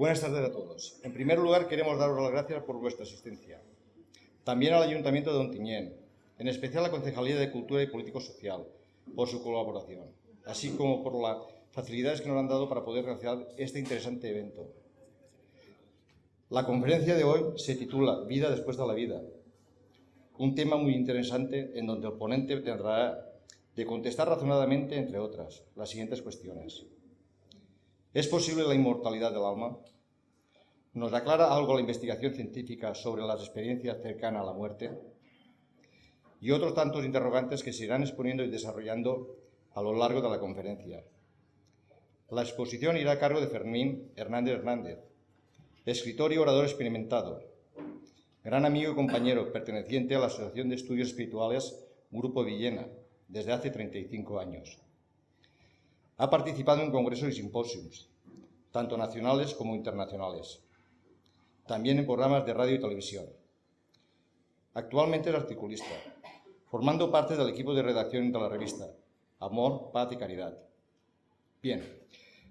Buenas tardes a todos. En primer lugar, queremos daros las gracias por vuestra asistencia. También al Ayuntamiento de Ontinyent, en especial a la Concejalía de Cultura y Político Social, por su colaboración, así como por las facilidades que nos han dado para poder realizar este interesante evento. La conferencia de hoy se titula Vida después de la vida, un tema muy interesante en donde el ponente tendrá de contestar razonadamente, entre otras, las siguientes cuestiones. ¿Es posible la inmortalidad del alma? ¿Nos aclara algo la investigación científica sobre las experiencias cercanas a la muerte? Y otros tantos interrogantes que se irán exponiendo y desarrollando a lo largo de la conferencia. La exposición irá a cargo de Fermín Hernández Hernández, escritor y orador experimentado, gran amigo y compañero perteneciente a la Asociación de Estudios Espirituales Grupo Villena desde hace 35 años. Ha participado en congresos y simposios, tanto nacionales como internacionales. También en programas de radio y televisión. Actualmente es articulista, formando parte del equipo de redacción de la revista Amor, Paz y Caridad. Bien,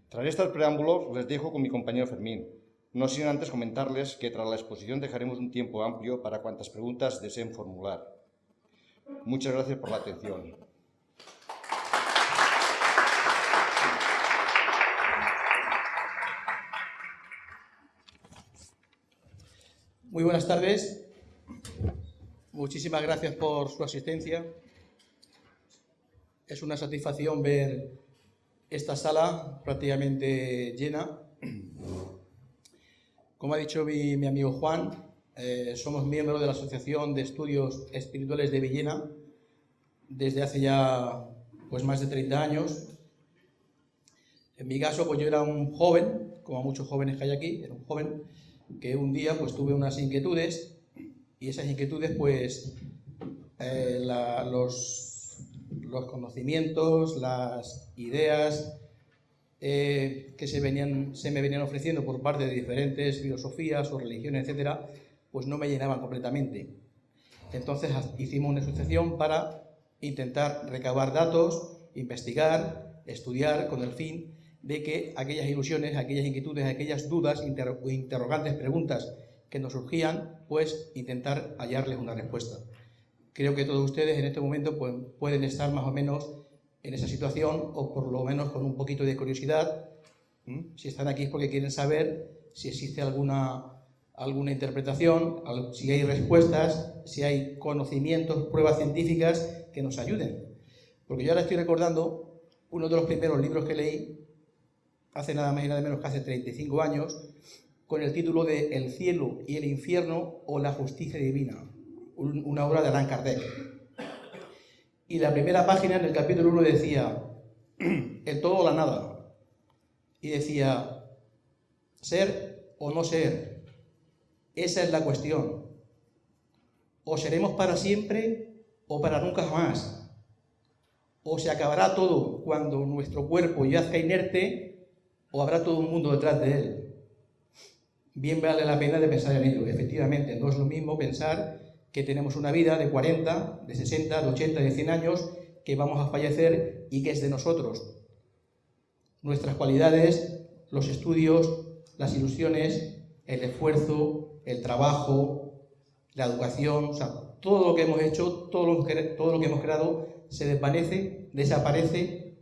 tras estos preámbulos les dejo con mi compañero Fermín, no sin antes comentarles que tras la exposición dejaremos un tiempo amplio para cuantas preguntas deseen formular. Muchas gracias por la atención. Muy buenas tardes. Muchísimas gracias por su asistencia. Es una satisfacción ver esta sala prácticamente llena. Como ha dicho mi, amigo Juan, eh, somos miembros de la Asociación de Estudios Espirituales de Villena desde hace ya pues, más de 30 años. En mi caso, pues yo era un joven, como muchos jóvenes que hay aquí, era un joven que un día pues tuve unas inquietudes y esas inquietudes pues eh, los, los, conocimientos, las ideas eh, que se, venían, se me venían ofreciendo por parte de diferentes filosofías o religiones, etcétera, pues no me llenaban completamente. Entonces hicimos una asociación para intentar recabar datos, investigar, estudiar con el fin de que aquellas ilusiones, aquellas inquietudes, aquellas dudas, interrogantes, preguntas que nos surgían, pues intentar hallarles una respuesta. Creo que todos ustedes en este momento pues, pueden estar más o menos en esa situación o por lo menos con un poquito de curiosidad. Si están aquí es porque quieren saber si existe alguna, alguna interpretación, si hay respuestas, si hay conocimientos, pruebas científicas que nos ayuden. Porque yo ahora estoy recordando uno de los primeros libros que leí hace nada más y nada menos que hace 35 años, con el título de El cielo y el infierno o la justicia divina, una obra de Allan Kardec. Y la primera página en el capítulo 1 decía, el todo o la nada. Y decía, ser o no ser, esa es la cuestión. O seremos para siempre o para nunca jamás. O se acabará todo cuando nuestro cuerpo yazca inerte o habrá todo un mundo detrás de él. Bien vale la pena de pensar en ello. Efectivamente, no es lo mismo pensar que tenemos una vida de 40, de 60, de 80, de 100 años, que vamos a fallecer y que es de nosotros. Nuestras cualidades, los estudios, las ilusiones, el esfuerzo, el trabajo, la educación, todo lo que hemos hecho, todo lo que, todo lo que hemos creado, se desvanece, desaparece,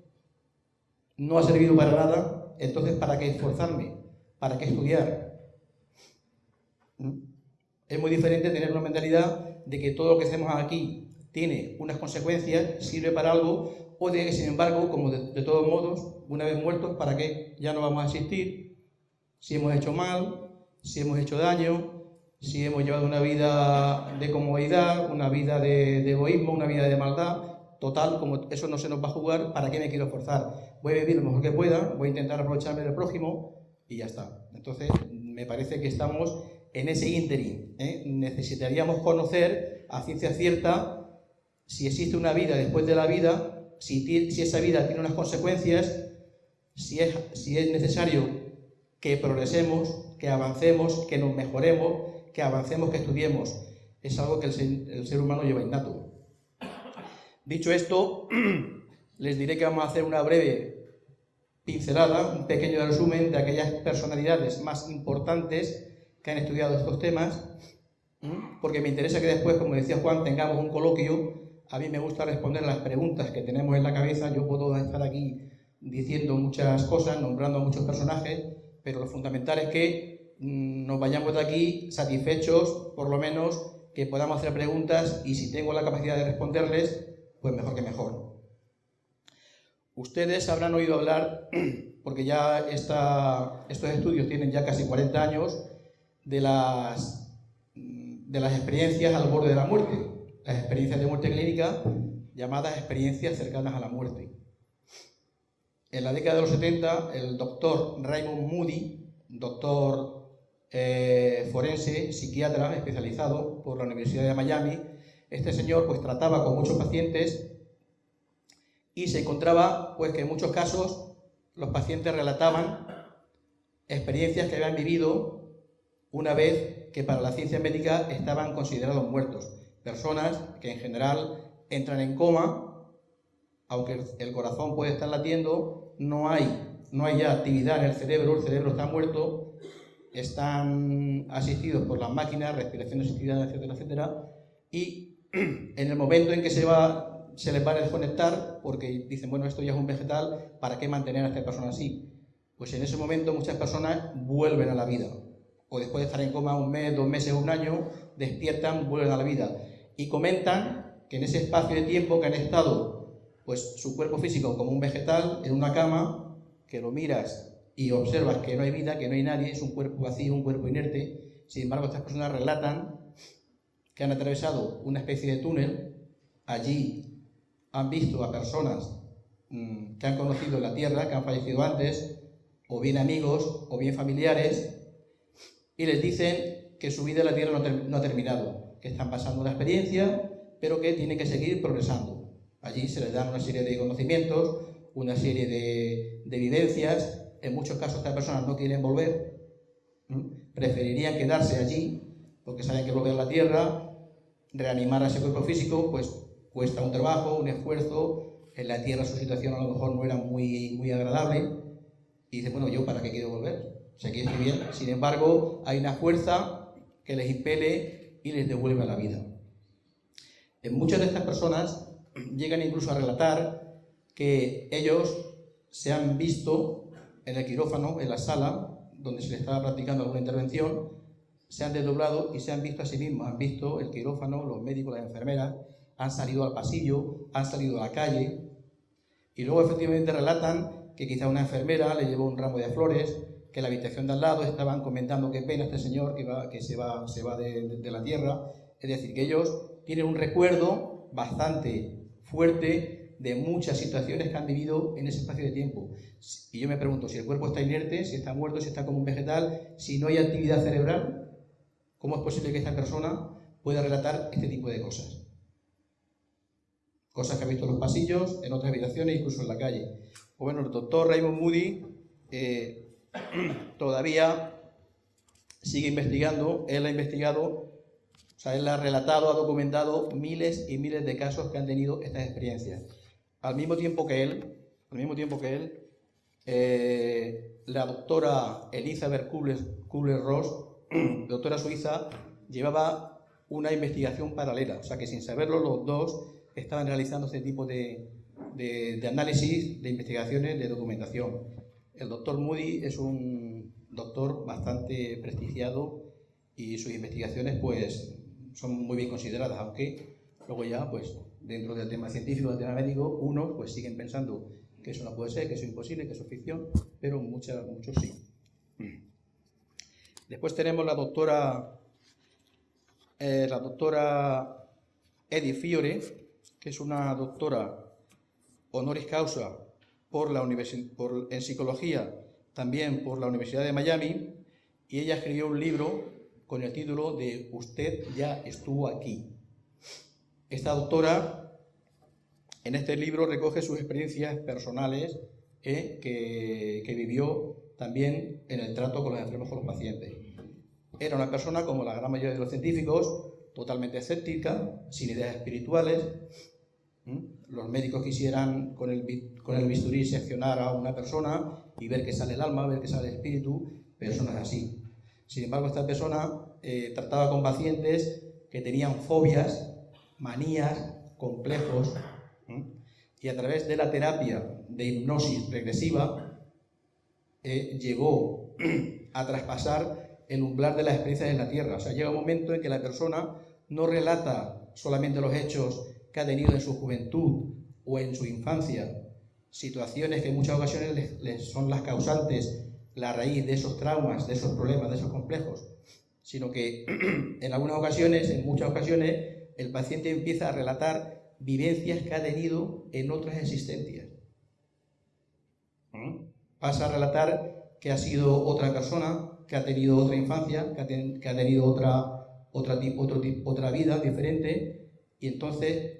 no ha servido para nada entonces ¿para qué esforzarme? ¿Para qué estudiar? ¿Mm? Es muy diferente tener una mentalidad de que todo lo que hacemos aquí tiene unas consecuencias, sirve para algo, o de que, sin embargo, como de, todos modos, una vez muertos, ¿para qué? Ya no vamos a existir. Si hemos hecho mal, si hemos hecho daño, si hemos llevado una vida de comodidad, una vida de egoísmo, una vida de maldad, total, como eso no se nos va a jugar, ¿para qué me quiero esforzar? Voy a vivir lo mejor que pueda, voy a intentar aprovecharme del prójimo y ya está. Entonces, me parece que estamos en ese ínterin. ¿eh? Necesitaríamos conocer a ciencia cierta si existe una vida después de la vida, si, esa vida tiene unas consecuencias, si es, necesario que progresemos, que avancemos, que nos mejoremos, que avancemos, que estudiemos. Es algo que el el ser humano lleva innato. Dicho esto, les diré que vamos a hacer una breve pincelada, un pequeño resumen de aquellas personalidades más importantes que han estudiado estos temas, porque me interesa que después, como decía Juan, tengamos un coloquio. A mí me gusta responder las preguntas que tenemos en la cabeza. Yo puedo estar aquí diciendo muchas cosas, nombrando a muchos personajes, pero lo fundamental es que mm, nos vayamos de aquí satisfechos, por lo menos, que podamos hacer preguntas y si tengo la capacidad de responderles, pues mejor que mejor. Ustedes habrán oído hablar, porque ya estos estudios tienen ya casi 40 años, de las, de las experiencias al borde de la muerte, las experiencias de muerte clínica llamadas experiencias cercanas a la muerte. En la década de los 70, el doctor Raymond Moody, doctor eh, forense, psiquiatra especializado por la Universidad de Miami, este señor pues trataba con muchos pacientes y se encontraba pues que en muchos casos los pacientes relataban experiencias que habían vivido una vez que para la ciencia médica estaban considerados muertos. Personas que en general entran en coma, aunque el corazón puede estar latiendo, no hay, no hay ya actividad en el cerebro, el cerebro está muerto, están asistidos por las máquinas, respiración asistida, etcétera, etcétera, y en el momento en que se va se les va a desconectar porque dicen, bueno, esto ya es un vegetal, ¿para qué mantener a esta persona así? Pues en ese momento muchas personas vuelven a la vida. O después de estar en coma un mes, dos meses, un año, despiertan, vuelven a la vida. Y comentan que en ese espacio de tiempo que han estado, pues su cuerpo físico como un vegetal, en una cama, que lo miras y observas que no hay vida, que no hay nadie, es un cuerpo vacío, un cuerpo inerte. Sin embargo, estas personas relatan que han atravesado una especie de túnel, allí han visto a personas mm, que han conocido la Tierra, que han fallecido antes, o bien amigos, o bien familiares, y les dicen que su vida en la Tierra no, ha terminado, que están pasando una experiencia, pero que tienen que seguir progresando. Allí se les dan una serie de conocimientos, una serie de, vivencias. En muchos casos estas personas no quieren volver, preferirían quedarse allí porque saben que volver a la Tierra, reanimar a ese cuerpo físico, pues cuesta un trabajo, un esfuerzo, en la tierra su situación a lo mejor no era muy, muy agradable, y dice, bueno, ¿yo para qué quiero volver? Estoy bien. Sin embargo, hay una fuerza que les impele y les devuelve a la vida. En muchas de estas personas llegan incluso a relatar que ellos se han visto en el quirófano, en la sala, donde se les estaba practicando alguna intervención, se han desdoblado y se han visto a sí mismos, han visto el quirófano, los médicos, las enfermeras, han salido al pasillo, han salido a la calle y luego efectivamente relatan que quizá una enfermera le llevó un ramo de flores, que en la habitación de al lado estaban comentando qué pena este señor que, va, que se va, se va de, de la tierra. Es decir, que ellos tienen un recuerdo bastante fuerte de muchas situaciones que han vivido en ese espacio de tiempo. Y yo me pregunto, si el cuerpo está inerte, si está muerto, si está como un vegetal, si no hay actividad cerebral, ¿cómo es posible que esta persona pueda relatar este tipo de cosas? cosas que ha visto en los pasillos, en otras habitaciones, incluso en la calle. Pues bueno, el doctor Raymond Moody eh, todavía sigue investigando, él ha investigado, o sea, él ha relatado, ha documentado miles y miles de casos que han tenido estas experiencias. Al mismo tiempo que él, al mismo tiempo que él, eh, la doctora Elizabeth Kubler-Ross, doctora suiza, llevaba una investigación paralela, o sea que sin saberlo los dos estaban realizando este tipo de, análisis, de investigaciones, de documentación. El doctor Moody es un doctor bastante prestigiado y sus investigaciones pues son muy bien consideradas, aunque luego ya pues dentro del tema científico, del tema médico, unos pues siguen pensando que eso no puede ser, que eso es imposible, que eso es ficción, pero muchas, muchos sí. Después tenemos la doctora, eh, la doctora Edith Fiore, que es una doctora honoris causa por la por, en psicología, también por la Universidad de Miami, y ella escribió un libro con el título de Usted ya estuvo aquí. Esta doctora en este libro recoge sus experiencias personales eh, que, que, vivió también en el trato con los enfermos, con los pacientes. Era una persona, como la gran mayoría de los científicos, totalmente escéptica, sin ideas espirituales, Los médicos quisieran con el, con el bisturí seccionar a una persona y ver que sale el alma, ver que sale el espíritu, es así. Sin embargo, esta persona eh, trataba con pacientes que tenían fobias, manías, complejos, y a través de la terapia de hipnosis regresiva eh, llegó a traspasar el umbral de las experiencias en la Tierra. O sea, llega un momento en que la persona no relata solamente los hechos que ha tenido en su juventud o en su infancia, situaciones que en muchas ocasiones son las causantes, la raíz de esos traumas, de esos problemas, de esos complejos, sino que en algunas ocasiones, en muchas ocasiones, el paciente empieza a relatar vivencias que ha tenido en otras existencias. ¿Mm? Pasa a relatar que ha sido otra persona, que ha tenido otra infancia, que ha, tenido otra, otra, otra vida diferente, y entonces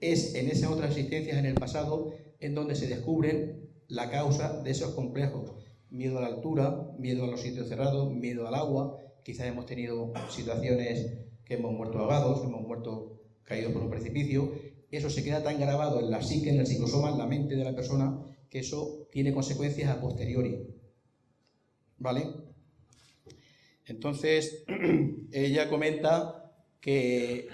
es en esas otras existencias en el pasado en donde se descubren la causa de esos complejos. Miedo a la altura, miedo a los sitios cerrados, miedo al agua, quizás hemos tenido situaciones que hemos muerto ahogados, hemos muerto caídos por un precipicio, eso se queda tan grabado en la psique, en el psicosoma, en la mente de la persona, que eso tiene consecuencias a posteriori. ¿Vale? Entonces, ella comenta que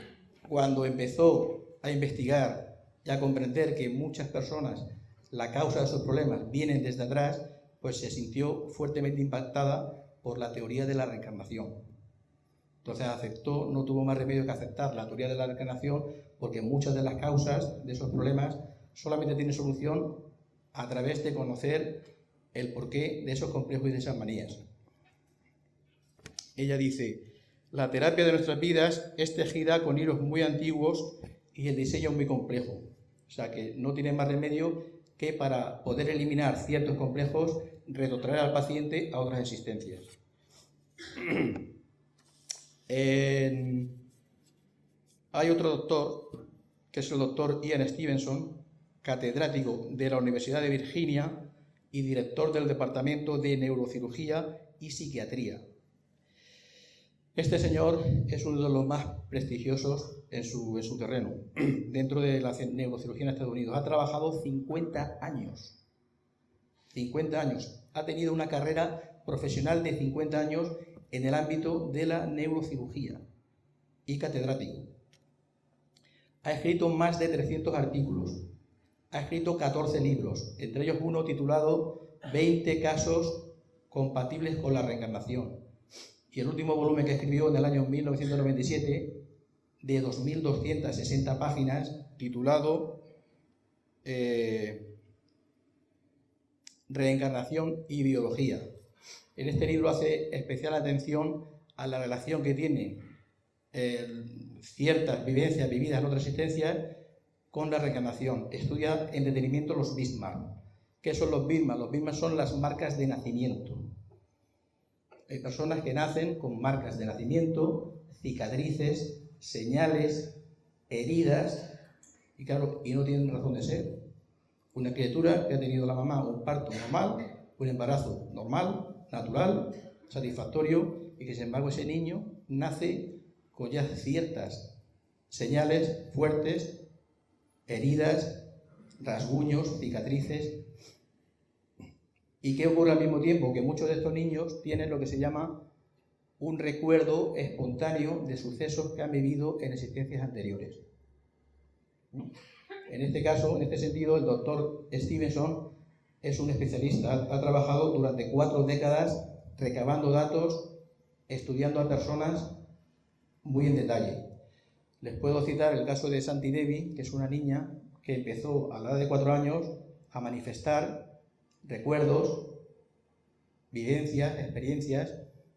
cuando empezó a investigar y a comprender que muchas personas la causa de sus problemas vienen desde atrás, pues se sintió fuertemente impactada por la teoría de la reencarnación. Entonces aceptó, no tuvo más remedio que aceptar la teoría de la reencarnación porque muchas de las causas de esos problemas solamente tienen solución a través de conocer el porqué de esos complejos y de esas manías. Ella dice, la terapia de nuestras vidas es tejida con hilos muy antiguos y el diseño muy complejo. O sea que no tiene más remedio que para poder eliminar ciertos complejos, retrotraer al paciente a otras existencias. Hay otro doctor, que es el doctor Ian Stevenson, catedrático de la Universidad de Virginia y director del Departamento de Neurocirugía y Psiquiatría. Este señor es uno de los más prestigiosos en su, en su terreno, dentro de la neurocirugía en Estados Unidos. Ha trabajado 50 años. 50 años. Ha tenido una carrera profesional de 50 años en el ámbito de la neurocirugía y catedrático. Ha escrito más de 300 artículos, ha escrito 14 libros, entre ellos uno titulado 20 casos compatibles con la reencarnación. Y el último volumen que escribió en el año 1997, de 2.260 páginas, titulado eh, Reencarnación y Biología. En este libro hace especial atención a la relación que tiene eh, ciertas vivencias vividas en otras existencias con la reencarnación. Estudia en detenimiento los Bismarck. ¿Qué son los Bismarck? Los Bismarck son las marcas de nacimiento. Hay personas que nacen con marcas de nacimiento, cicatrices, señales, heridas, y claro, y no tienen razón de ser. Una criatura que ha tenido la mamá un parto normal, un embarazo normal, natural, satisfactorio, y que sin embargo ese niño nace con ya ciertas señales fuertes, heridas, rasguños, cicatrices. ¿Y qué ocurre al mismo tiempo? Que muchos de estos niños tienen lo que se llama un recuerdo espontáneo de sucesos que han vivido en existencias anteriores. En este caso, en este sentido, el doctor Stevenson es un especialista, ha, trabajado durante cuatro décadas recabando datos, estudiando a personas muy en detalle. Les puedo citar el caso de Santi Devi, que es una niña que empezó a la edad de cuatro años a manifestar recuerdos, vivencias, experiencias.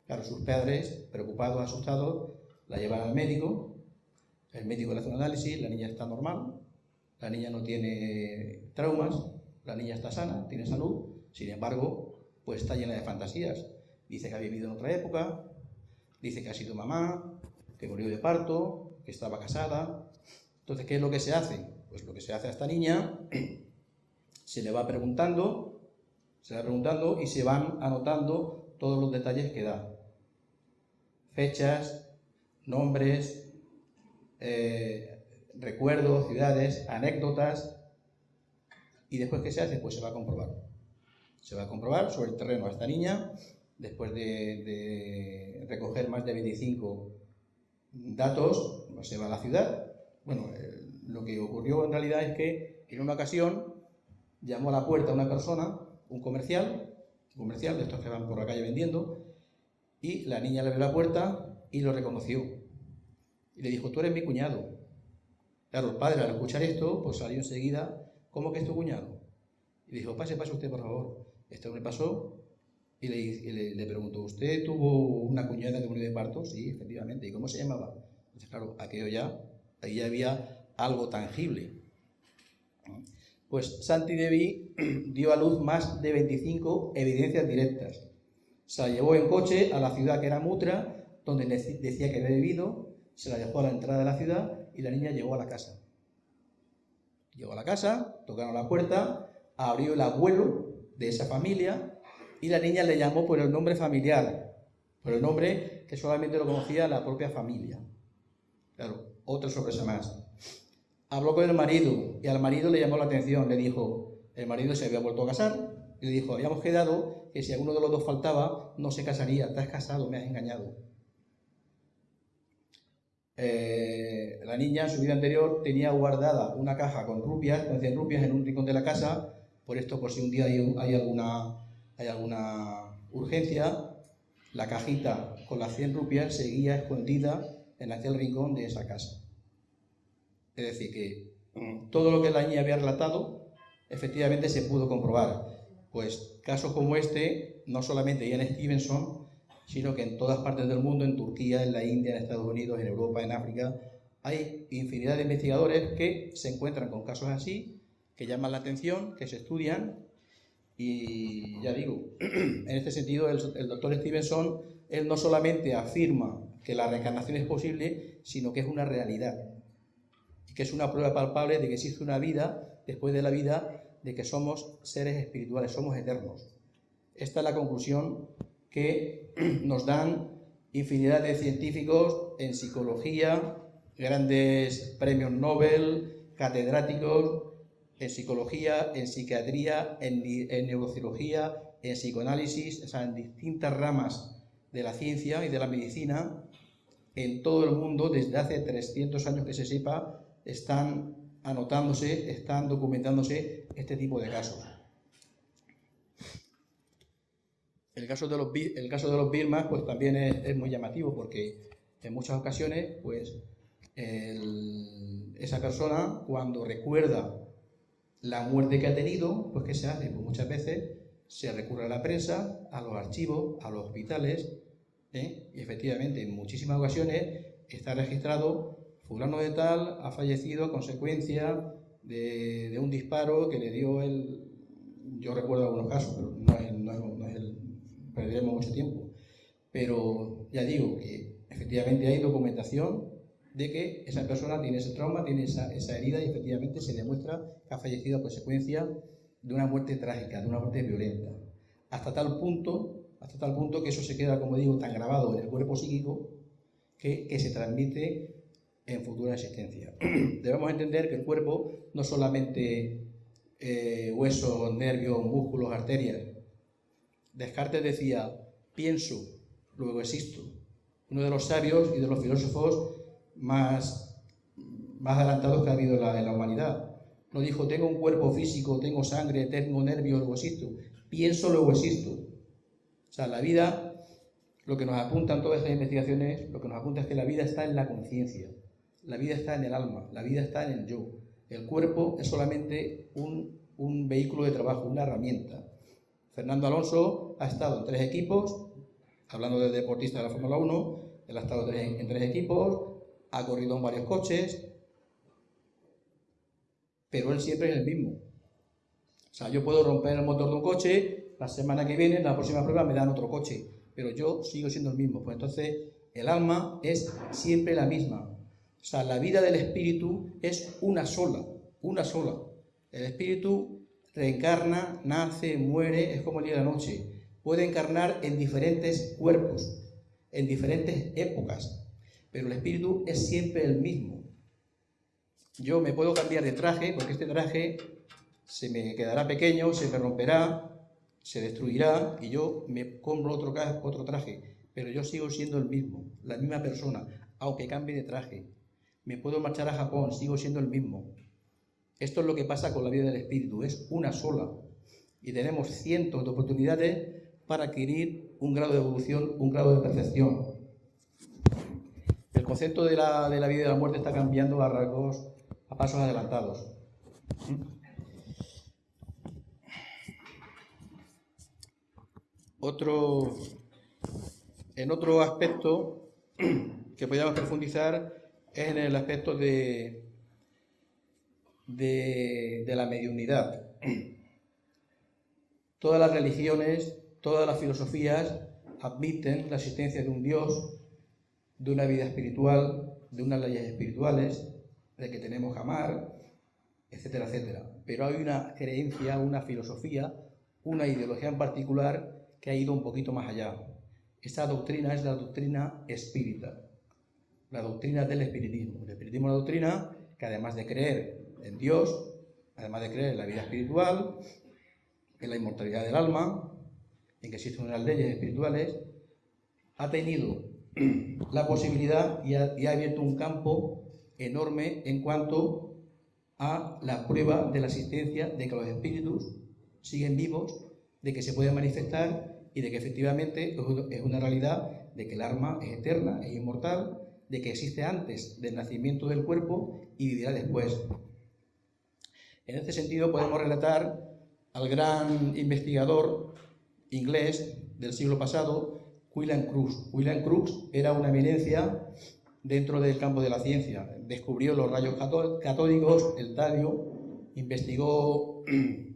Claro, sus padres, preocupados, asustados, la llevan al médico, el médico le hace un análisis, la niña está normal, la niña no tiene traumas, la niña está sana, tiene salud, sin embargo, pues está llena de fantasías. Dice que ha vivido en otra época, dice que ha sido mamá, que murió de parto, que estaba casada. Entonces, ¿qué es lo que se hace? Pues lo que se hace a esta niña, se le va preguntando, se le va preguntando y se van anotando todos los detalles que da. Fechas, nombres, eh, recuerdos, ciudades, anécdotas. ¿Y después qué se hace? Pues se va a comprobar. Se va a comprobar sobre el terreno a esta niña, después de, recoger más de 25 datos, se va a la ciudad. Bueno, lo que ocurrió en realidad es que en una ocasión llamó a la puerta una persona, un comercial, un comercial de estos que van por la calle vendiendo, y la niña le abrió la puerta y lo reconoció. Y le dijo, tú eres mi cuñado. Claro, el padre al escuchar esto, pues salió enseguida, ¿cómo que es tu cuñado? Y dijo, pase, pase usted, por favor. Este hombre pasó y le, le, preguntó, ¿usted tuvo una cuñada que murió de parto? Sí, efectivamente. ¿Y cómo se llamaba? Claro, aquello ya, ahí ya había algo tangible. Pues Santi Devi dio a luz más de 25 evidencias directas. Se la llevó en coche a la ciudad que era Mutra, donde decía que había vivido, se la dejó a la entrada de la ciudad y la niña llegó a la casa. Llegó a la casa, tocaron la puerta, abrió el abuelo de esa familia y la niña le llamó por el nombre familiar, por el nombre que solamente lo conocía la propia familia. Claro, otra sorpresa más. Habló con el marido y al marido le llamó la atención, le dijo, el marido se había vuelto a casar y le dijo, habíamos quedado que si alguno de los dos faltaba, no se casaría, has casado, me has engañado. Eh, la niña en su vida anterior tenía guardada una caja con rupias, con 100 rupias en un rincón de la casa, por esto por si un día hay, alguna, hay alguna urgencia, la cajita con las 100 rupias seguía escondida en aquel rincón de esa casa. Es decir, que mm, todo lo que la niña había relatado efectivamente se pudo comprobar. Pues casos como este, no solamente Ian Stevenson, sino que en todas partes del mundo, en Turquía, en la India, en Estados Unidos, en Europa, en África, hay infinidad de investigadores que se encuentran con casos así, que llaman la atención, que se estudian, y ya digo, en este sentido el, doctor Stevenson, él no solamente afirma que la reencarnación es posible, sino que es una realidad, y que es una prueba palpable de que existe una vida después de la vida, de que somos seres espirituales, somos eternos. Esta es la conclusión que nos dan infinidad de científicos en psicología, grandes premios Nobel, catedráticos en psicología, en psiquiatría, en, neurocirugía, en psicoanálisis, o sea, en distintas ramas de la ciencia y de la medicina, en todo el mundo, desde hace 300 años que se sepa, están anotándose, están documentándose este tipo de casos. El caso de los, el pues también es, muy llamativo porque en muchas ocasiones pues esa persona cuando recuerda la muerte que ha tenido, pues ¿qué se hace? Pues muchas veces se recurre a la prensa, a los archivos, a los hospitales, ¿eh? y efectivamente en muchísimas ocasiones está registrado fulano de tal ha fallecido a consecuencia de, un disparo que le dio el... Yo recuerdo algunos casos, pero no es, no es el perderemos mucho tiempo. Pero ya digo que efectivamente hay documentación de que esa persona tiene ese trauma, tiene esa, esa herida y efectivamente se demuestra que ha fallecido a consecuencia de una muerte trágica, de una muerte violenta. Hasta tal punto, hasta tal punto que eso se queda, como digo, tan grabado en el cuerpo psíquico que, que se transmite en futura existencia. Debemos entender que el cuerpo no solamente eh, huesos, nervios, músculos, arterias, Descartes decía, pienso, luego existo. Uno de los sabios y de los filósofos más, más adelantados que ha habido en la, humanidad. No dijo, tengo un cuerpo físico, tengo sangre, tengo nervios, luego existo. Pienso, luego existo. Sea, la vida, lo que nos apuntan todas estas investigaciones, lo que nos apunta es que la vida está en la conciencia, la vida está en el alma, la vida está en el yo. El cuerpo es solamente un, un vehículo de trabajo, una herramienta. Fernando Alonso ha estado en tres equipos, hablando de deportista de la Fórmula 1, él ha estado en tres equipos, ha corrido en varios coches, pero él siempre es el mismo. O sea, yo puedo romper el motor de un coche, la semana que viene, la próxima prueba me dan otro coche, pero yo sigo siendo el mismo. Pues entonces, el alma es siempre la misma. O sea, la vida del espíritu es una sola, una sola. El espíritu reencarna, nace, muere, es como el día y la noche. Puede encarnar en diferentes cuerpos, en diferentes épocas, pero el espíritu es siempre el mismo. Yo me puedo cambiar de traje porque este traje se me quedará pequeño, se me romperá, se destruirá y yo me compro otro, traje, pero yo sigo siendo el mismo, la misma persona, aunque cambie de traje. Me puedo marchar a Japón, sigo siendo el mismo. Esto es lo que pasa con la vida del espíritu, es una sola. Y tenemos cientos de oportunidades para adquirir un grado de evolución, un grado de perfección. El concepto de la, de la vida y de la muerte está cambiando a rasgos, a pasos adelantados. Otro, en otro aspecto que podríamos profundizar es en el aspecto de, de, la mediunidad. Todas las religiones, todas las filosofías admiten la existencia de un Dios, de una vida espiritual, de unas leyes espirituales, de que tenemos que amar, etcétera, etcétera. Pero hay una creencia, una filosofía, una ideología en particular que ha ido un poquito más allá. Esta doctrina es la doctrina espírita, la doctrina del espiritismo. El espiritismo es una doctrina que además de creer en Dios, además de creer en la vida espiritual, en la inmortalidad del alma, en que existen unas leyes espirituales, ha tenido la posibilidad y ha, y ha abierto un campo enorme en cuanto a la prueba de la existencia de que los espíritus siguen vivos, de que se pueden manifestar y de que efectivamente es una realidad de que el alma es eterna, es inmortal, de que existe antes del nacimiento del cuerpo y vivirá después. En este sentido podemos relatar al gran investigador inglés del siglo pasado, William Crookes. William Crookes era una eminencia dentro del campo de la ciencia. Descubrió los rayos catódicos, el talio, investigó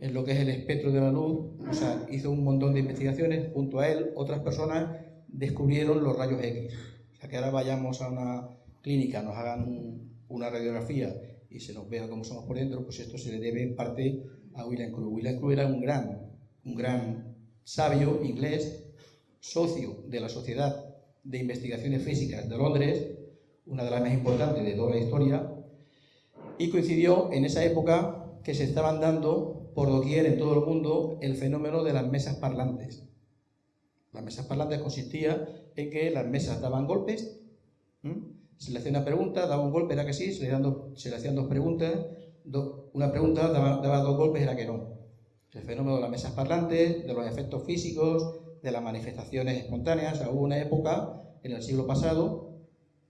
en lo que es el espectro de la luz, o sea, hizo un montón de investigaciones, junto a él otras personas descubrieron los rayos X. O sea, que ahora vayamos a una clínica, nos hagan una radiografía y se nos vea cómo somos por dentro, pues esto se le debe en parte a William Cruz. William Cruz era un gran, un gran sabio inglés, socio de la Sociedad de Investigaciones Físicas de Londres, una de las más importantes de toda la historia, y coincidió en esa época que se estaban dando por doquier en todo el mundo el fenómeno de las mesas parlantes. Las mesas parlantes consistía en que las mesas daban golpes, se le hacía una pregunta, daba un golpe, era que sí, se le, hacían dos preguntas, una pregunta daba, dos golpes, era que no. El fenómeno de las mesas parlantes, de los efectos físicos, de las manifestaciones espontáneas. hubo una época en el siglo pasado,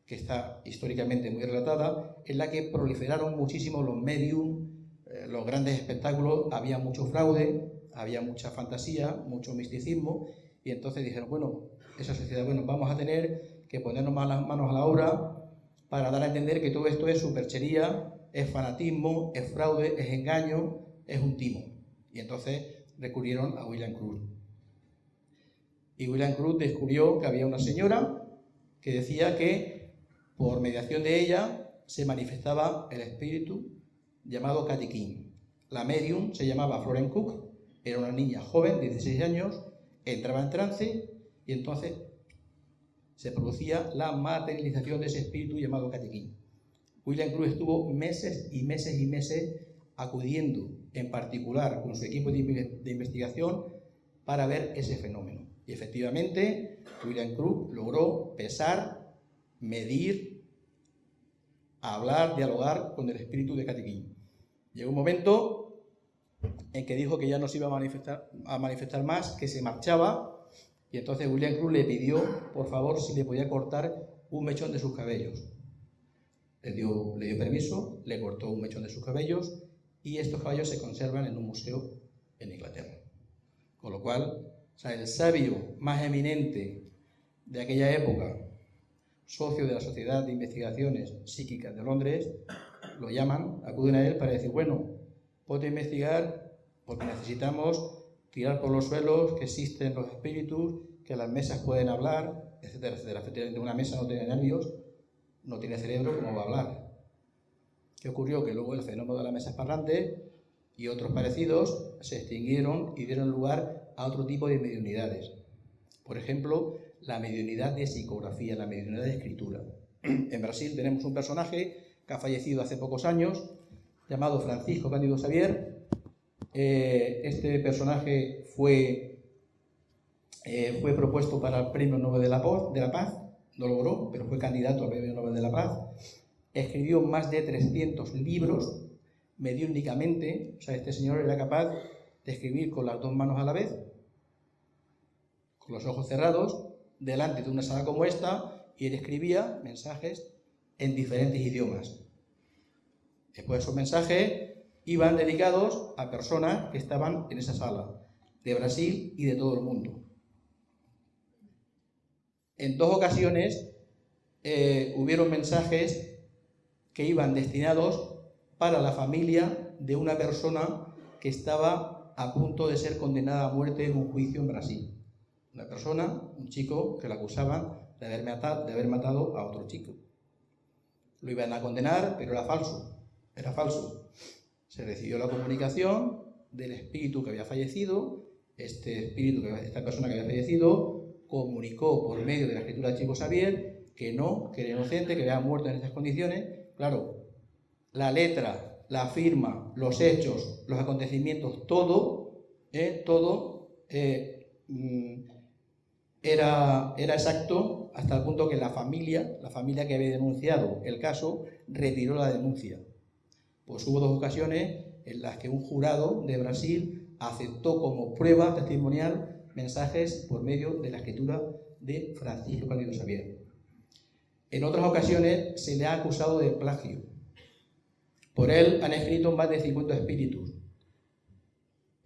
que está históricamente muy relatada, en la que proliferaron muchísimo los medium, eh, los grandes espectáculos había mucho fraude, había mucha fantasía, mucho misticismo, y entonces dijeron, bueno, esa sociedad, bueno, vamos a tener que ponernos manos a la obra para dar a entender que todo esto es superchería, es fanatismo, es fraude, es engaño, es un timo. Y entonces recurrieron a William Cruz. Y William Cruz descubrió que había una señora que decía que por mediación de ella se manifestaba el espíritu llamado Katy King. La medium se llamaba Florence Cook, era una niña joven, 16 años, entraba en trance y entonces se producía la materialización de ese espíritu llamado Katy King. William Cruz estuvo meses y meses y meses acudiendo en particular con su equipo de investigación para ver ese fenómeno. Y efectivamente, William Cruz logró pesar, medir, hablar, dialogar con el espíritu de King. Llegó un momento en que dijo que ya no se iba a manifestar, más, que se marchaba, y entonces William Cruz le pidió, por favor, si le podía cortar un mechón de sus cabellos. Le dio, le dio permiso, le cortó un mechón de sus cabellos, y estos cabellos se conservan en un museo en Inglaterra. Con lo cual, el sabio más eminente de aquella época, socio de la Sociedad de Investigaciones Psíquicas de Londres, lo llaman, acuden a él para decir, bueno, puede investigar porque necesitamos tirar por los suelos que existen los espíritus, que las mesas pueden hablar, etcétera, etcétera. Efectivamente, una mesa no tiene nervios, no tiene cerebro, ¿cómo va a hablar? ¿Qué ocurrió? Que luego el fenómeno de las mesas parlantes y otros parecidos se extinguieron y dieron lugar a otro tipo de mediunidades. Por ejemplo, la mediunidad de psicografía, la mediunidad de escritura. En Brasil tenemos un personaje que ha fallecido hace pocos años, llamado Francisco Cándido Xavier. Eh, este personaje fue, eh, fue propuesto para el Premio Nobel de la, Paz, no logró, pero fue candidato al Premio Nobel de la Paz. Escribió más de 300 libros mediúnicamente, o sea, este señor era capaz de escribir con las dos manos a la vez, con los ojos cerrados, delante de una sala como esta, y él escribía mensajes en diferentes idiomas. Después esos mensajes iban dedicados a personas que estaban en esa sala, de Brasil y de todo el mundo. En dos ocasiones eh, hubieron mensajes que iban destinados para la familia de una persona que estaba a punto de ser condenada a muerte en un juicio en Brasil. Una persona, un chico, que la acusaban de haber de haber matado a otro chico. Lo iban a condenar, pero era falso. Era falso. Se recibió la comunicación del espíritu que había fallecido. Este espíritu, esta persona que había fallecido, comunicó por medio de la escritura de Chico Xavier que no, que era inocente, que había muerto en estas condiciones. Claro, la letra, la firma, los hechos, los acontecimientos, todo, eh, todo eh, mm, era, era exacto hasta el punto que la familia, la familia que había denunciado el caso, retiró la denuncia. Pues hubo dos ocasiones en las que un jurado de Brasil aceptó como prueba testimonial mensajes por medio de la escritura de Francisco Cándido Xavier. En otras ocasiones se le ha acusado de plagio. Por él han escrito más de 50 espíritus.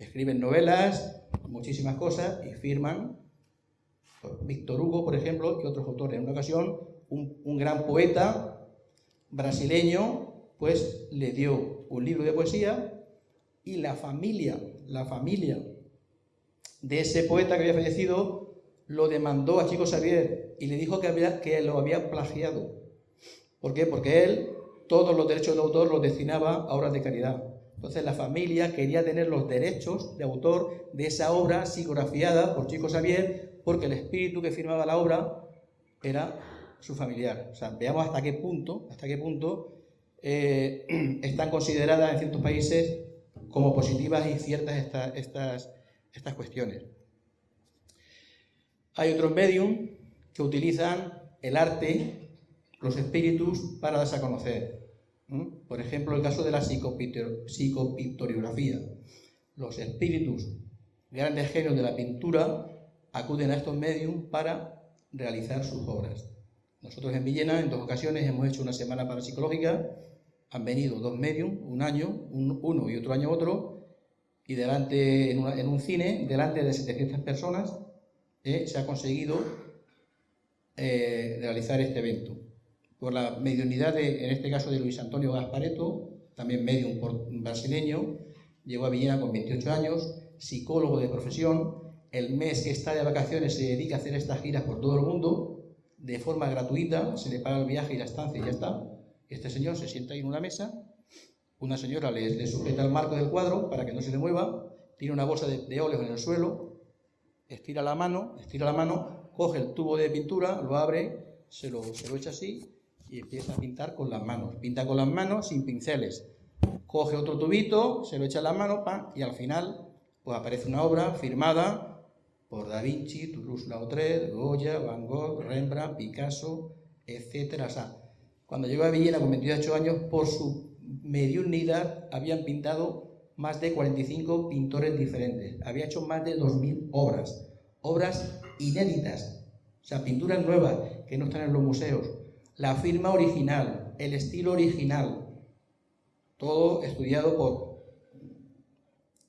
Escriben novelas, muchísimas cosas y firman Víctor Hugo, por ejemplo, y otros autores. En una ocasión, un, gran poeta brasileño, pues le dio un libro de poesía y la familia, la familia de ese poeta que había fallecido, lo demandó a Chico Xavier y le dijo que, había, que lo había plagiado. ¿Por qué? Porque él todos los derechos de autor los destinaba a obras de caridad. Entonces la familia quería tener los derechos de autor de esa obra psicografiada por Chico Xavier porque el espíritu que firmaba la obra era su familiar. Veamos hasta qué punto, hasta qué punto eh, están consideradas en ciertos países como positivas y ciertas estas, estas cuestiones. Hay otros medios que utilizan el arte, los espíritus, para darse a conocer. Por ejemplo, el caso de la psicopictoriografía. Los espíritus, grandes genios de la pintura, acuden a estos medios para realizar sus obras. Nosotros en Villena, en dos ocasiones, hemos hecho una semana parapsicológica, han venido dos medios, un año, uno y otro año otro, y delante, en, un cine, delante de 700 personas, eh, se ha conseguido eh, realizar este evento. Por la mediunidad, de, en este caso de Luis Antonio Gaspareto, también medium brasileño, llegó a Villena con 28 años, psicólogo de profesión, el mes que está de vacaciones se dedica a hacer estas giras por todo el mundo, de forma gratuita, se le paga el viaje y la estancia y ya está. Este señor se sienta ahí en una mesa, una señora le, sujeta el marco del cuadro para que no se le mueva, tiene una bolsa de, de óleos en el suelo, estira la mano, estira la mano, coge el tubo de pintura, lo abre, se lo, se lo echa así y empieza a pintar con las manos. Pinta con las manos sin pinceles. Coge otro tubito, se lo echa en la mano y al final pues aparece una obra firmada por Da Vinci, Toulouse-Lautrec, Goya, Van Gogh, Rembrandt, Picasso, etc. O sea, cuando llegó a Villena con 28 años, por su mediunidad habían pintado más de 45 pintores diferentes. Había hecho más de 2.000 obras, obras inéditas, o sea, pinturas nuevas que no están en los museos. La firma original, el estilo original, todo estudiado por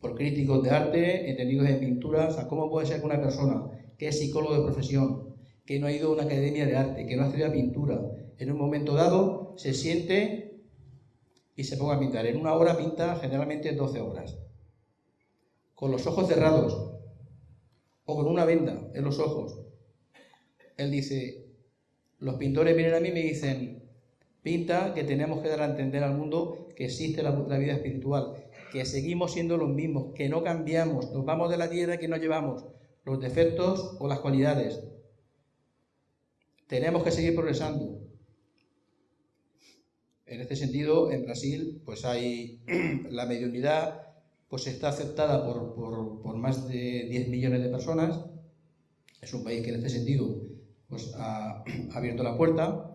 por críticos de arte, entendidos en pintura. O sea, ¿cómo puede ser que una persona que es psicólogo de profesión, que no ha ido a una academia de arte, que no ha estudiado pintura, en un momento dado se siente y se ponga a pintar? En una hora pinta generalmente 12 horas. Con los ojos cerrados o con una venda en los ojos. Él dice, los pintores vienen a mí y me dicen, pinta que tenemos que dar a entender al mundo que existe la, la vida espiritual que seguimos siendo los mismos, que no cambiamos, nos vamos de la tierra que nos llevamos los defectos o las cualidades. Tenemos que seguir progresando. En este sentido, en Brasil, pues hay la mediunidad, pues está aceptada por, por, más de 10 millones de personas. Es un país que en este sentido pues, ha, abierto la puerta.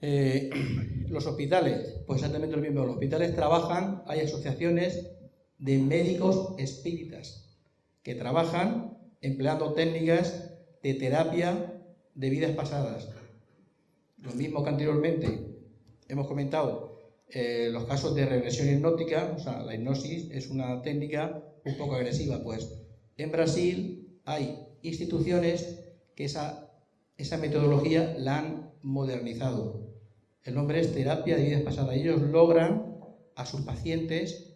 Eh, los hospitales, pues exactamente lo mismo. Los hospitales trabajan, hay asociaciones de médicos espíritas que trabajan empleando técnicas de terapia de vidas pasadas. Lo mismo que anteriormente hemos comentado eh, los casos de regresión hipnótica, o sea, la hipnosis es una técnica un poco agresiva, pues en Brasil hay instituciones que esa, esa metodología la han modernizado. El nombre es terapia de vidas pasadas. Ellos logran a sus pacientes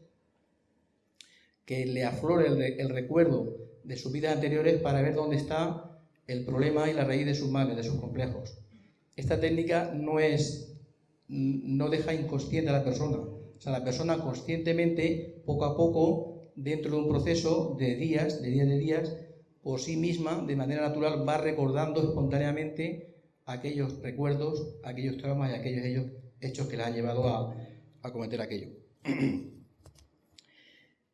que le aflore el, el recuerdo de sus vidas anteriores para ver dónde está el problema y la raíz de sus males, de sus complejos. Esta técnica no es, no deja inconsciente a la persona. O sea, la persona conscientemente, poco a poco, dentro de un proceso de días, de días de días, por sí misma, de manera natural, va recordando espontáneamente aquellos recuerdos, aquellos traumas y aquellos hechos que la han llevado a, a cometer aquello.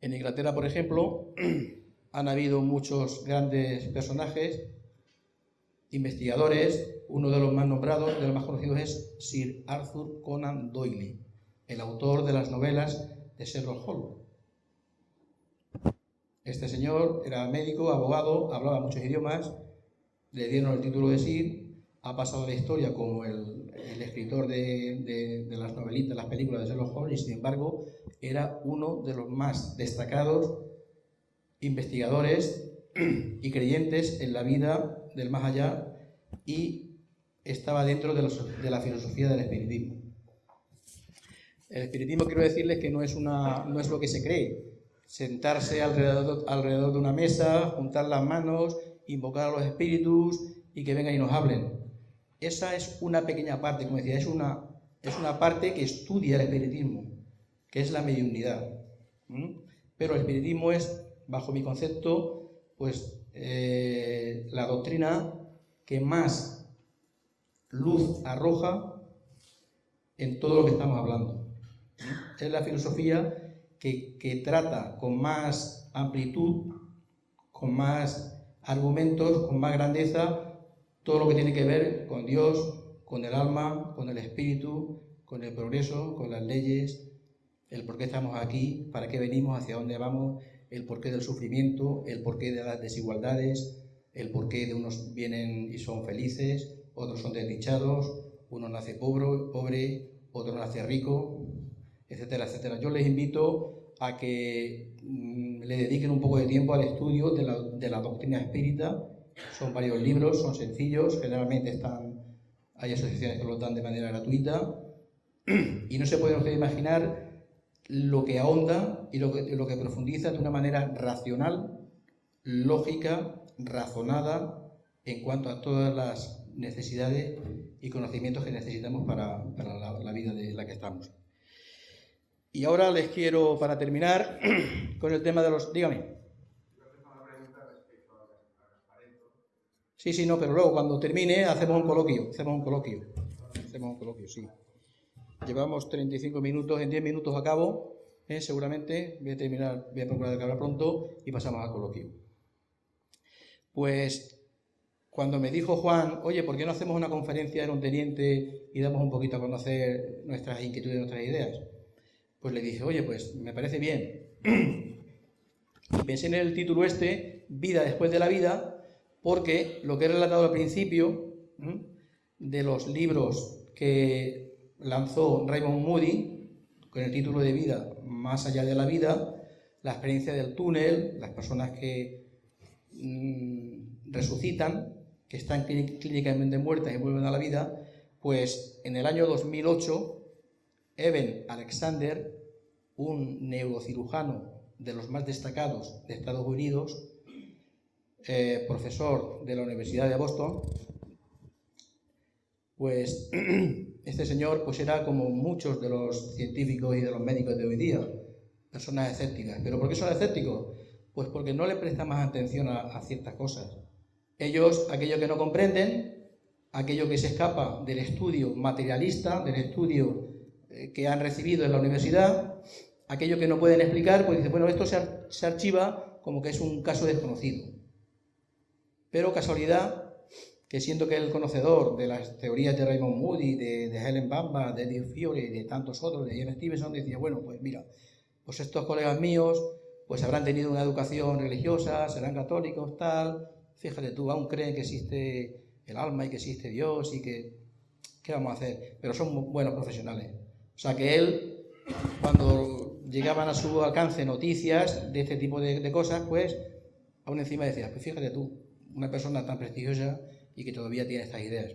En Inglaterra, por ejemplo, han habido muchos grandes personajes, investigadores, uno de los más nombrados, de los más conocidos es Sir Arthur Conan Doyle, el autor de las novelas de Sherlock Holmes. Este señor era médico, abogado, hablaba muchos idiomas, le dieron el título de Sir, ha pasado la historia como el, escritor de, de, las novelitas, las películas de Sherlock Holmes, y sin embargo era uno de los más destacados investigadores y creyentes en la vida del más allá y estaba dentro de, la filosofía del espiritismo. El espiritismo quiero decirles que no es, una, no es lo que se cree, sentarse alrededor de una mesa, juntar las manos, invocar a los espíritus y que vengan y nos hablen. Esa es una pequeña parte, como decía, es una, es una parte que estudia el espiritismo, que es la mediunidad. Pero el espiritismo es bajo mi concepto, pues eh, la doctrina que más luz arroja en todo lo que estamos hablando. Es la filosofía que, que trata con más amplitud, con más argumentos, con más grandeza, todo lo que tiene que ver con Dios, con el alma, con el espíritu, con el progreso, con las leyes, el por qué estamos aquí, para qué venimos, hacia dónde vamos, el porqué del sufrimiento, el porqué de las desigualdades, el porqué de unos vienen y son felices, otros son desdichados, uno nace pobre, pobre otro nace rico, etcétera, etcétera. Yo les invito a que mm, le dediquen un poco de tiempo al estudio de la, de la doctrina espírita. Son varios libros, son sencillos, generalmente están, hay asociaciones que los dan de manera gratuita y no se pueden ustedes imaginar lo que ahonda y lo que, lo que profundiza de una manera racional, lógica, razonada en cuanto a todas las necesidades y conocimientos que necesitamos para, la, vida de la que estamos. Y ahora les quiero, para terminar, con el tema de los... Dígame. Sí, sí, no, pero luego cuando termine hacemos un coloquio, hacemos un coloquio, hacemos un coloquio, sí. Llevamos 35 minutos, en 10 minutos acabo, ¿eh? seguramente. Voy a terminar, voy a procurar acabar pronto y pasamos al coloquio. Pues cuando me dijo Juan, oye, ¿por qué no hacemos una conferencia en un teniente y damos un poquito a conocer nuestras inquietudes, nuestras ideas? Pues le dije, oye, pues me parece bien. Y pensé en el título este, Vida después de la vida, porque lo que he relatado al principio de los libros que lanzó Raymond Moody con el título de Vida más allá de la vida, la experiencia del túnel, las personas que mm, resucitan, que están clínicamente muertas y vuelven a la vida, pues en el año 2008, Evan Alexander, un neurocirujano de los más destacados de Estados Unidos, eh, profesor de la Universidad de Boston, pues este señor pues era como muchos de los científicos y de los médicos de hoy día, personas escépticas. ¿Pero por qué son escépticos? Pues porque no le prestan más atención a, ciertas cosas. Ellos, aquello que no comprenden, aquello que se escapa del estudio materialista, del estudio eh, que han recibido en la universidad, aquello que no pueden explicar, pues dice, bueno, esto se, archiva como que es un caso desconocido. Pero casualidad que siento que el conocedor de las teorías de Raymond Moody, de, Helen Bamba, de Eddie Fiore y de tantos otros, de Ian Stevenson, decía, bueno, pues mira, pues estos colegas míos pues habrán tenido una educación religiosa, serán católicos, tal, fíjate tú, aún creen que existe el alma y que existe Dios y que, ¿qué vamos a hacer? Pero son buenos profesionales. O sea que él, cuando llegaban a su alcance noticias de este tipo de, cosas, pues aún encima decía, pues fíjate tú, una persona tan prestigiosa y que todavía tiene estas ideas.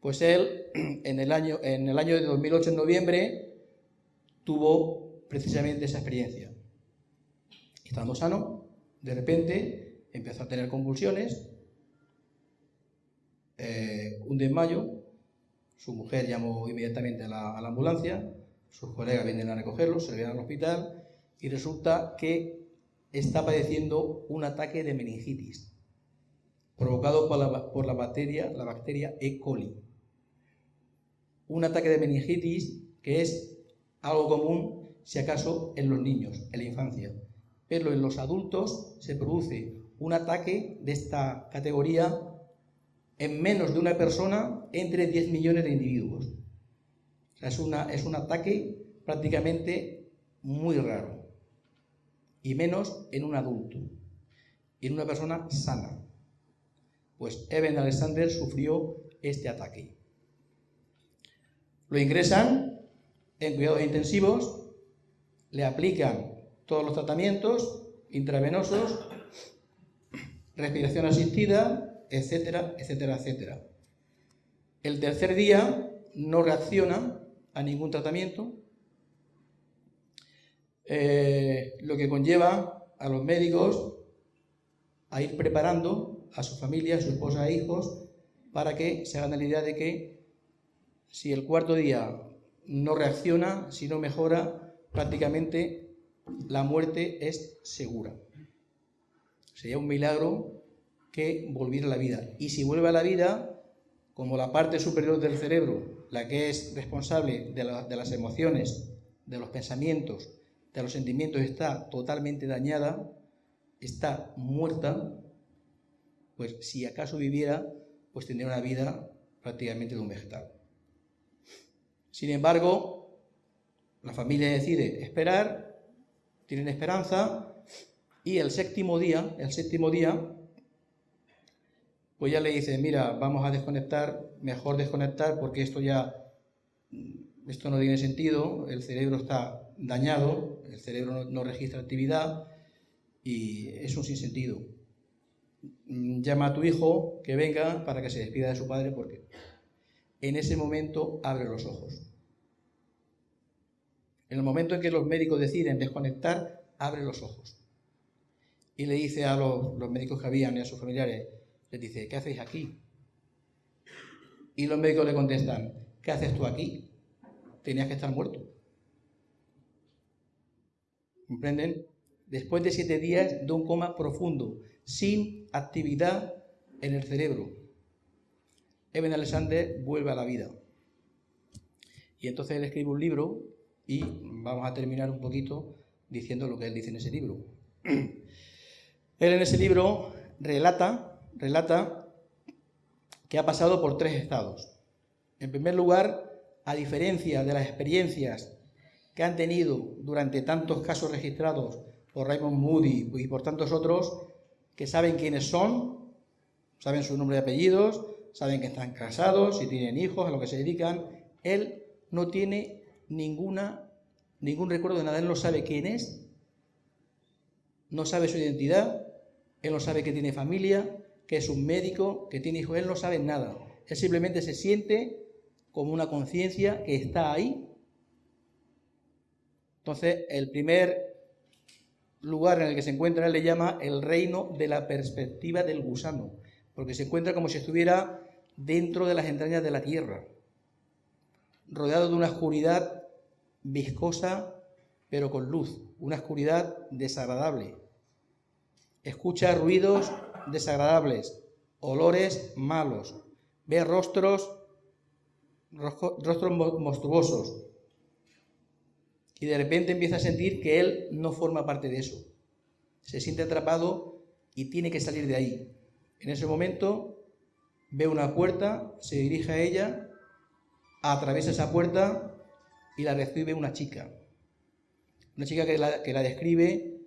Pues él, en el año, en el año de 2008, en noviembre, tuvo precisamente esa experiencia. Estando sano, de repente empezó a tener convulsiones, eh, un desmayo, su mujer llamó inmediatamente a la, ambulancia, sus colegas vienen a recogerlo, se le vienen al hospital y resulta que está padeciendo un ataque de meningitis provocado por la, por la, bacteria, la bacteria E. coli. Un ataque de meningitis que es algo común, si acaso, en los niños, en la infancia. Pero en los adultos se produce un ataque de esta categoría en menos de una persona entre 10 millones de individuos. es, una, es un ataque prácticamente muy raro. Y menos en un adulto. Y en una persona sana. Pues Eben Alexander sufrió este ataque. Lo ingresan en cuidados intensivos, le aplican todos los tratamientos intravenosos, respiración asistida, etcétera, etcétera, etcétera. El tercer día no reacciona a ningún tratamiento, eh, lo que conlleva a los médicos a ir preparando a su familia, a su esposa e hijos, para que se hagan la idea de que si el cuarto día no reacciona, si no mejora, prácticamente la muerte es segura. Sería un milagro que volviera a la vida. Y si vuelve a la vida, como la parte superior del cerebro, la que es responsable de, las emociones, de los pensamientos, de los sentimientos, está totalmente dañada, está muerta, pues si acaso viviera, pues tendría una vida prácticamente de un vegetal. Sin embargo, la familia decide esperar, tienen esperanza, y el séptimo día, el séptimo día, pues ya le dice, mira, vamos a desconectar, mejor desconectar porque esto ya, esto no tiene sentido, el cerebro está dañado, el cerebro no, registra actividad y es un sinsentido. Llama a tu hijo que venga para que se despida de su padre porque en ese momento abre los ojos. En el momento en que los médicos deciden desconectar, abre los ojos. Y le dice a los, médicos que habían y a sus familiares, les dice, ¿qué hacéis aquí? Y los médicos le contestan, ¿qué haces tú aquí? Tenías que estar muerto. ¿Comprenden? Después de siete días de un coma profundo, sin actividad en el cerebro, Eben Alexander vuelve a la vida. Y entonces él escribe un libro y vamos a terminar un poquito diciendo lo que él dice en ese libro. Él en ese libro relata relata que ha pasado por tres estados. En primer lugar, a diferencia de las experiencias que han tenido durante tantos casos registrados por Raymond Moody y por tantos otros, que saben quiénes son, saben su nombre y apellidos, saben que están casados, si tienen hijos, a lo que se dedican, él no tiene ninguna, ningún recuerdo de nada, él no sabe quién es, no sabe su identidad, él no sabe que tiene familia, que es un médico, que tiene hijos, él no sabe nada. Él simplemente se siente como una conciencia que está ahí. Entonces, el primer lugar en el que se encuentra le llama el reino de la perspectiva del gusano, porque se encuentra como si estuviera dentro de las entrañas de la tierra, rodeado de una oscuridad viscosa, pero con luz, una oscuridad desagradable. Escucha ruidos desagradables, olores malos, ve rostros, rostros monstruosos, y de repente empieza a sentir que él no forma parte de eso. Se siente atrapado y tiene que salir de ahí. En ese momento ve una puerta, se dirige a ella, atraviesa esa puerta y la recibe una chica. Una chica que la, que la describe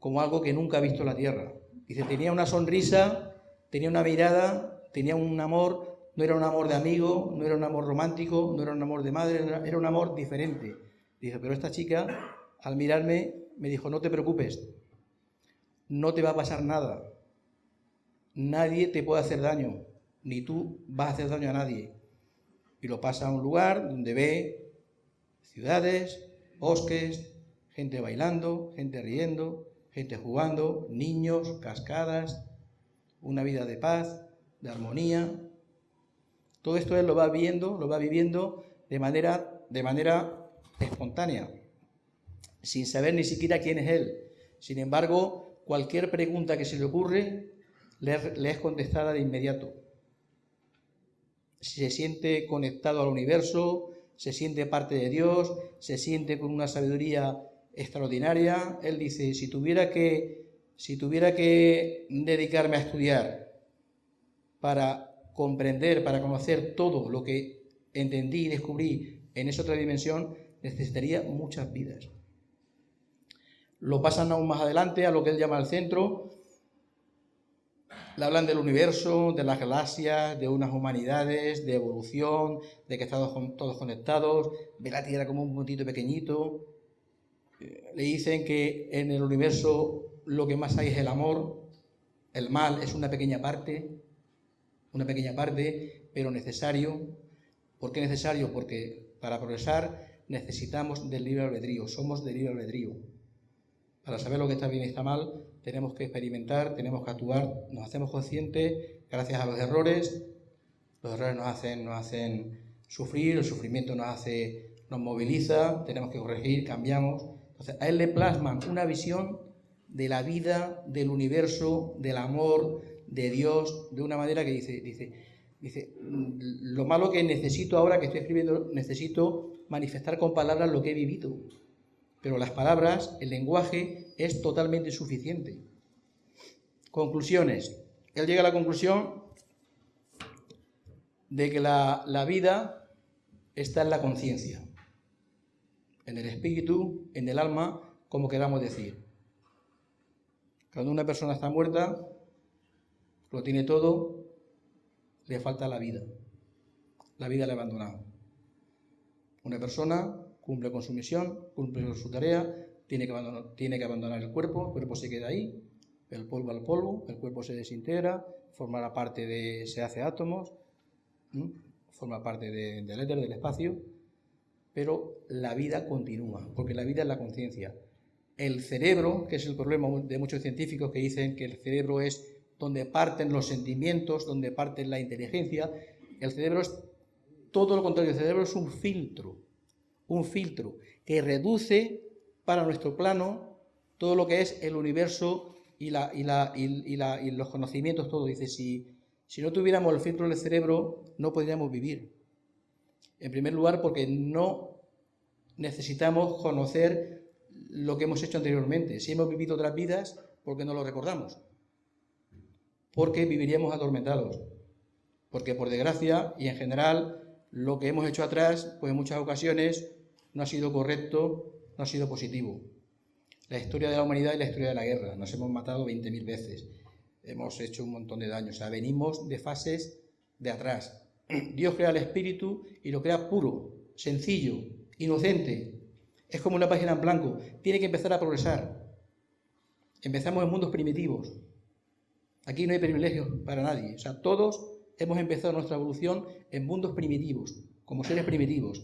como algo que nunca ha visto la tierra. Dice, tenía una sonrisa, tenía una mirada, tenía un amor, no era un amor de amigo, no era un amor romántico, no era un amor de madre, era un amor diferente. Dice, pero esta chica, al mirarme, me dijo, no te preocupes, no te va a pasar nada. Nadie te puede hacer daño, ni tú vas a hacer daño a nadie. Y lo pasa a un lugar donde ve ciudades, bosques, gente bailando, gente riendo, gente jugando, niños, cascadas, una vida de paz, de armonía. Todo esto él lo va viendo, lo va viviendo de manera, de manera espontánea, sin saber ni siquiera quién es él. Sin embargo, cualquier pregunta que se le ocurre le, es contestada de inmediato. Se siente conectado al universo, se siente parte de Dios, se siente con una sabiduría extraordinaria. Él dice, si tuviera que, si tuviera que dedicarme a estudiar para comprender, para conocer todo lo que entendí y descubrí en esa otra dimensión, necesitaría muchas vidas. Lo pasan aún más adelante a lo que él llama el centro. Le hablan del universo, de las galaxias, de unas humanidades, de evolución, de que estamos todos conectados, ve la Tierra como un puntito pequeñito. Le dicen que en el universo lo que más hay es el amor, el mal es una pequeña parte, una pequeña parte, pero necesario. ¿Por qué necesario? Porque para progresar necesitamos del libre albedrío, somos del libre albedrío. Para saber lo que está bien y está mal, tenemos que experimentar, tenemos que actuar, nos hacemos conscientes gracias a los errores. Los errores nos hacen, nos hacen sufrir, el sufrimiento nos hace, nos moviliza, tenemos que corregir, cambiamos. Entonces, a él le plasman una visión de la vida, del universo, del amor, de Dios, de una manera que dice, dice, dice, lo malo que necesito ahora que estoy escribiendo, necesito manifestar con palabras lo que he vivido. Pero las palabras, el lenguaje, es totalmente suficiente. Conclusiones. Él llega a la conclusión de que la, la vida está en la conciencia, en el espíritu, en el alma, como queramos decir. Cuando una persona está muerta, lo tiene todo, le falta la vida. La vida le ha abandonado. Una persona cumple con su misión, cumple con su tarea, tiene que, abandonar, tiene que abandonar el cuerpo, el cuerpo se queda ahí, el polvo al polvo, el cuerpo se desintegra, forma parte de, se hace átomos, forma parte del éter, del espacio, pero la vida continúa, porque la vida es la conciencia. El cerebro, que es el problema de muchos científicos que dicen que el cerebro es donde parten los sentimientos, donde parte la inteligencia, el cerebro es todo lo contrario, el cerebro es un filtro, un filtro que reduce para nuestro plano todo lo que es el universo y, la, y, la, y, los conocimientos, todo. Dice, si, si no tuviéramos el filtro del cerebro, no podríamos vivir. En primer lugar, porque no necesitamos conocer lo que hemos hecho anteriormente. Si hemos vivido otras vidas, ¿por qué no lo recordamos? Porque viviríamos atormentados. Porque por desgracia y en general lo que hemos hecho atrás, pues en muchas ocasiones no ha sido correcto, no ha sido positivo. La historia de la humanidad y la historia de la guerra. Nos hemos matado 20.000 veces. Hemos hecho un montón de daños. O sea, venimos de fases de atrás. Dios crea el espíritu y lo crea puro, sencillo, inocente. Es como una página en blanco. Tiene que empezar a progresar. Empezamos en mundos primitivos. Aquí no hay privilegios para nadie. O sea, todos hemos empezado nuestra evolución en mundos primitivos, como seres primitivos.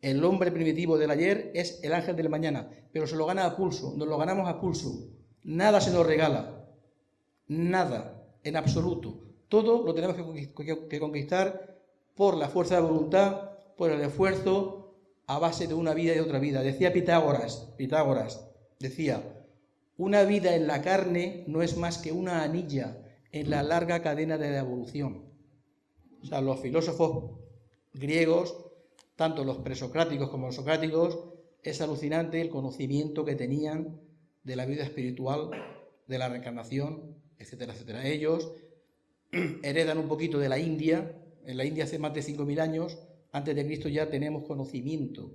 El hombre primitivo del ayer es el ángel del mañana, pero se lo gana a pulso, nos lo ganamos a pulso. Nada se nos regala, nada, en absoluto. Todo lo tenemos que conquistar por la fuerza de voluntad, por el esfuerzo, a base de una vida y otra vida. Decía Pitágoras, Pitágoras, decía, una vida en la carne no es más que una anilla en la larga cadena de la evolución. O sea, los filósofos griegos, tanto los presocráticos como los socráticos, es alucinante el conocimiento que tenían de la vida espiritual, de la reencarnación, etcétera, etcétera. Ellos heredan un poquito de la India. En la India hace más de 5.000 años, antes de Cristo ya tenemos conocimiento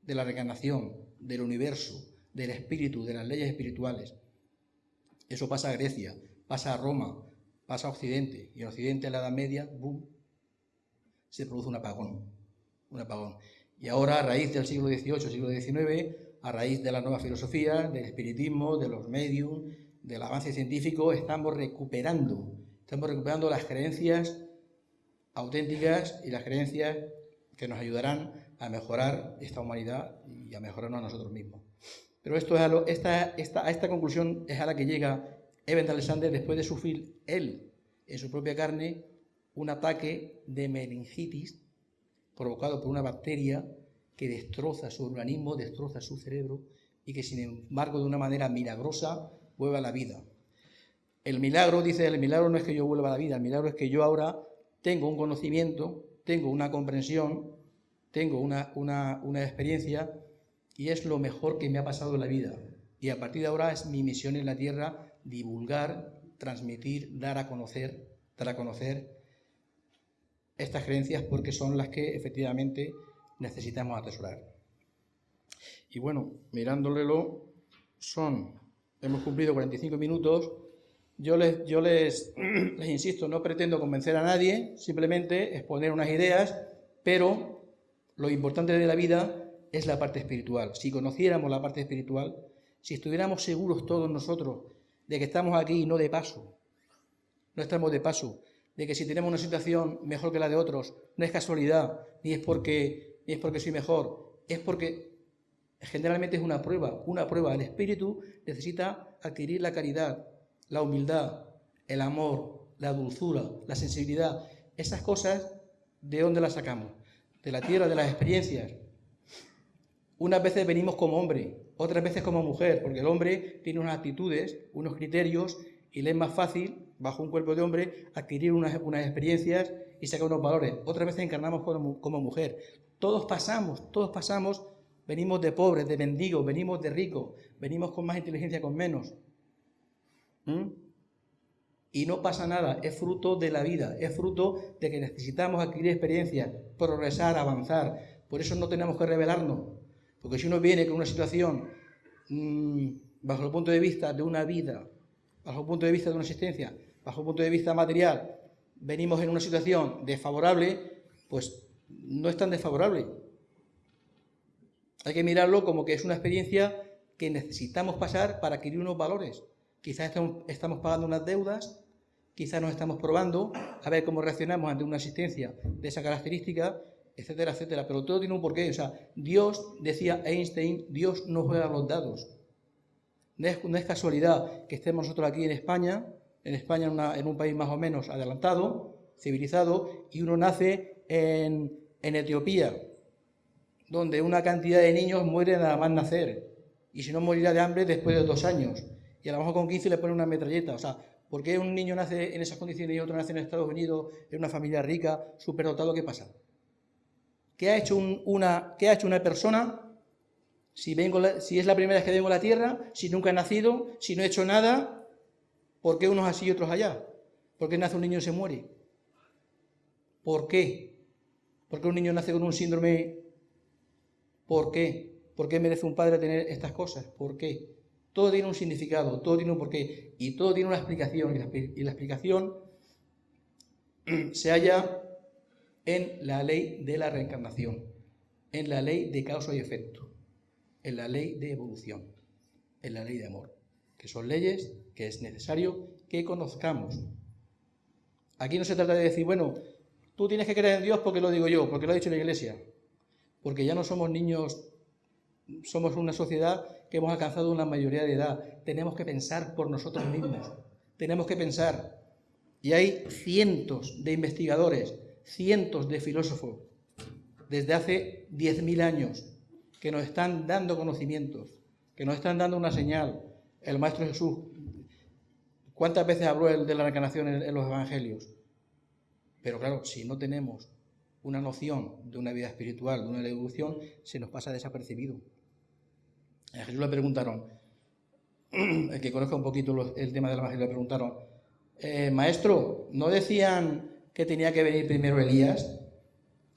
de la reencarnación, del universo, del espíritu, de las leyes espirituales. Eso pasa a Grecia, pasa a Roma, pasa a Occidente. Y en Occidente, en la Edad Media, ¡boom!, se produce un apagón. Un apagón. Y ahora, a raíz del siglo XVIII, siglo XIX, a raíz de la nueva filosofía, del espiritismo, de los medios, del avance científico, estamos recuperando, estamos recuperando las creencias auténticas y las creencias que nos ayudarán a mejorar esta humanidad y a mejorarnos a nosotros mismos. Pero esto es a, esta, conclusión es a la que llega Eben Alexander después de sufrir él, en su propia carne, un ataque de meningitis provocado por una bacteria que destroza su organismo, destroza su cerebro y que sin embargo de una manera milagrosa vuelve a la vida. El milagro, dice, el milagro no es que yo vuelva a la vida, el milagro es que yo ahora tengo un conocimiento, tengo una comprensión, tengo una, una, una experiencia y es lo mejor que me ha pasado en la vida. Y a partir de ahora es mi misión en la tierra divulgar, transmitir, dar a conocer, dar a conocer estas creencias porque son las que efectivamente necesitamos atesorar. Y bueno, mirándolelo, son, hemos cumplido 45 minutos. Yo les, yo les, les insisto, no pretendo convencer a nadie, simplemente exponer unas ideas, pero lo importante de la vida es la parte espiritual. Si conociéramos la parte espiritual, si estuviéramos seguros todos nosotros de que estamos aquí y no de paso, no estamos de paso, de que si tenemos una situación mejor que la de otros, no es casualidad, ni es porque, ni es porque soy mejor, es porque generalmente es una prueba, una prueba. El espíritu necesita adquirir la caridad, la humildad, el amor, la dulzura, la sensibilidad. Esas cosas, ¿de dónde las sacamos? De la tierra, de las experiencias. Unas veces venimos como hombre, otras veces como mujer, porque el hombre tiene unas actitudes, unos criterios, y le es más fácil bajo un cuerpo de hombre, adquirir unas, experiencias y sacar unos valores. Otras veces encarnamos como, mujer. Todos pasamos, todos pasamos, venimos de pobres, de mendigos, venimos de ricos, venimos con más inteligencia, con menos. ¿Mm? Y no pasa nada, es fruto de la vida, es fruto de que necesitamos adquirir experiencias, progresar, avanzar. Por eso no tenemos que revelarnos, porque si uno viene con una situación mm, bajo el punto de vista de una vida, bajo el punto de vista de una existencia bajo el punto de vista material, venimos en una situación desfavorable, pues no es tan desfavorable. Hay que mirarlo como que es una experiencia que necesitamos pasar para adquirir unos valores. Quizás estamos pagando unas deudas, quizás nos estamos probando a ver cómo reaccionamos ante una existencia de esa característica, etcétera, etcétera. Pero todo tiene un porqué. O sea, Dios, decía Einstein, Dios no juega los dados. No es, no es casualidad que estemos nosotros aquí en España, en España, en, un país más o menos adelantado, civilizado, y uno nace en, Etiopía, donde una cantidad de niños muere nada más nacer, y si no morirá de hambre después de dos años, y a lo mejor con 15 le ponen una metralleta, o sea, ¿por qué un niño nace en esas condiciones y otro nace en Estados Unidos, en una familia rica, superdotado? ¿Qué pasa? ¿Qué ha hecho, una, ¿qué ha hecho una persona si, vengo si es la primera vez que vengo a la Tierra, si nunca he nacido, si no he hecho nada, ¿Por qué unos así y otros allá? ¿Por qué nace un niño y se muere? ¿Por qué? ¿Por qué un niño nace con un síndrome? ¿Por qué? ¿Por qué merece un padre tener estas cosas? ¿Por qué? Todo tiene un significado, todo tiene un porqué y todo tiene una explicación. Y la, explicación se halla en la ley de la reencarnación, en la ley de causa y efecto, en la ley de evolución, en la ley de amor, que son leyes que es necesario que conozcamos. Aquí no se trata de decir, bueno, tú tienes que creer en Dios porque lo digo yo, porque lo ha dicho la Iglesia, porque ya no somos niños, somos una sociedad que hemos alcanzado una mayoría de edad, tenemos que pensar por nosotros mismos, tenemos que pensar. Y hay cientos de investigadores, cientos de filósofos, desde hace 10.000 años, que nos están dando conocimientos, que nos están dando una señal. El Maestro Jesús ¿Cuántas veces habló de la reencarnación en, los evangelios? Pero claro, si no tenemos una noción de una vida espiritual, de una evolución, se nos pasa desapercibido. A Jesús le preguntaron, el que conozca un poquito el tema del Evangelio, le preguntaron, eh, maestro, ¿no decían que tenía que venir primero Elías?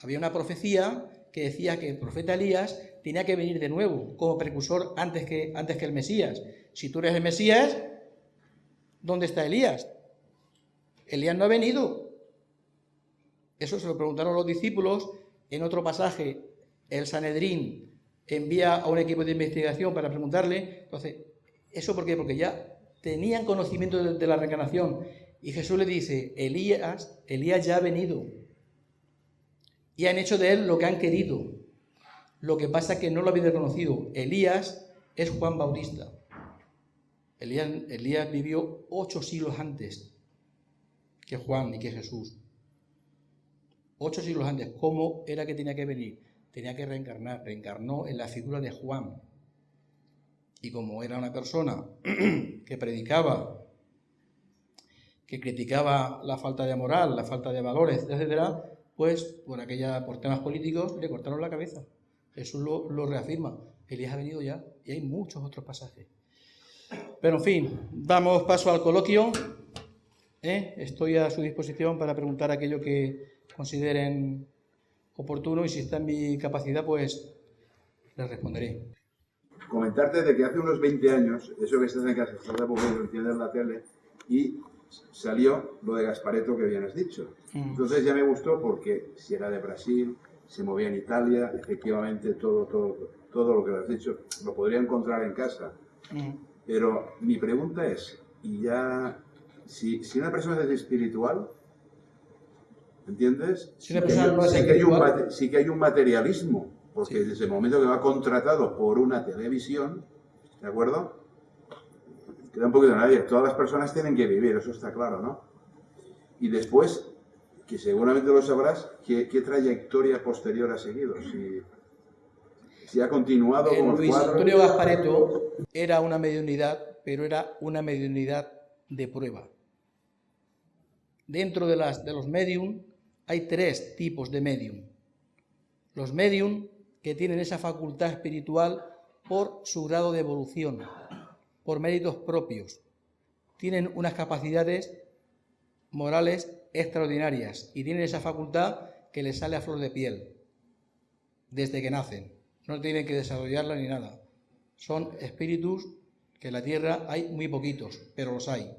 Había una profecía que decía que el profeta Elías tenía que venir de nuevo como precursor antes que, antes que el Mesías. Si tú eres el Mesías, ¿dónde está Elías? Elías no ha venido. Eso se lo preguntaron los discípulos. En otro pasaje, el Sanedrín envía a un equipo de investigación para preguntarle. Entonces, ¿eso por qué? Porque ya tenían conocimiento de, la reencarnación. Y Jesús le dice, Elías, Elías ya ha venido. Y han hecho de él lo que han querido. Lo que pasa es que no lo habían reconocido. Elías es Juan Bautista. Elías, vivió ocho siglos antes que Juan y que Jesús ocho siglos antes, ¿cómo era que tenía que venir? Tenía que reencarnar, reencarnó en la figura de Juan. Y como era una persona que predicaba, que criticaba la falta de moral, la falta de valores, etcétera, pues por aquella, por temas políticos le cortaron la cabeza. Jesús lo reafirma. Elías ha venido ya y hay muchos otros pasajes. Pero en fin, damos paso al coloquio. ¿eh? Estoy a su disposición para preguntar aquello que consideren oportuno y si está en mi capacidad, pues les responderé. Comentarte de que hace unos 20 años, eso que estás en casa, estás de aburrido, entiendes la tele, y salió lo de Gaspareto que bien has dicho. Mm. Entonces ya me gustó porque si era de Brasil, se movía en Italia, efectivamente todo, todo, todo lo que has dicho, lo podría encontrar en casa. Mm. Pero mi pregunta es, y ya, si, si una persona es espiritual, ¿Entiendes? Sí, que, hay un, materialismo, porque desde el momento que va contratado por una televisión, ¿de acuerdo? Queda un poquito de nadie. Todas las personas tienen que vivir, eso está claro, ¿no? Y después, que seguramente lo sabrás, ¿qué, trayectoria posterior ha seguido? Si, si ha continuado con como Luis Antonio Gaspareto era una mediunidad, pero era una mediunidad de prueba. Dentro de, las, de los medium hay tres tipos de medium. Los medium que tienen esa facultad espiritual por su grado de evolución, por méritos propios. Tienen unas capacidades morales extraordinarias y tienen esa facultad que les sale a flor de piel desde que nacen. No tienen que desarrollarla ni nada. Son espíritus que en la tierra hay muy poquitos, pero los hay.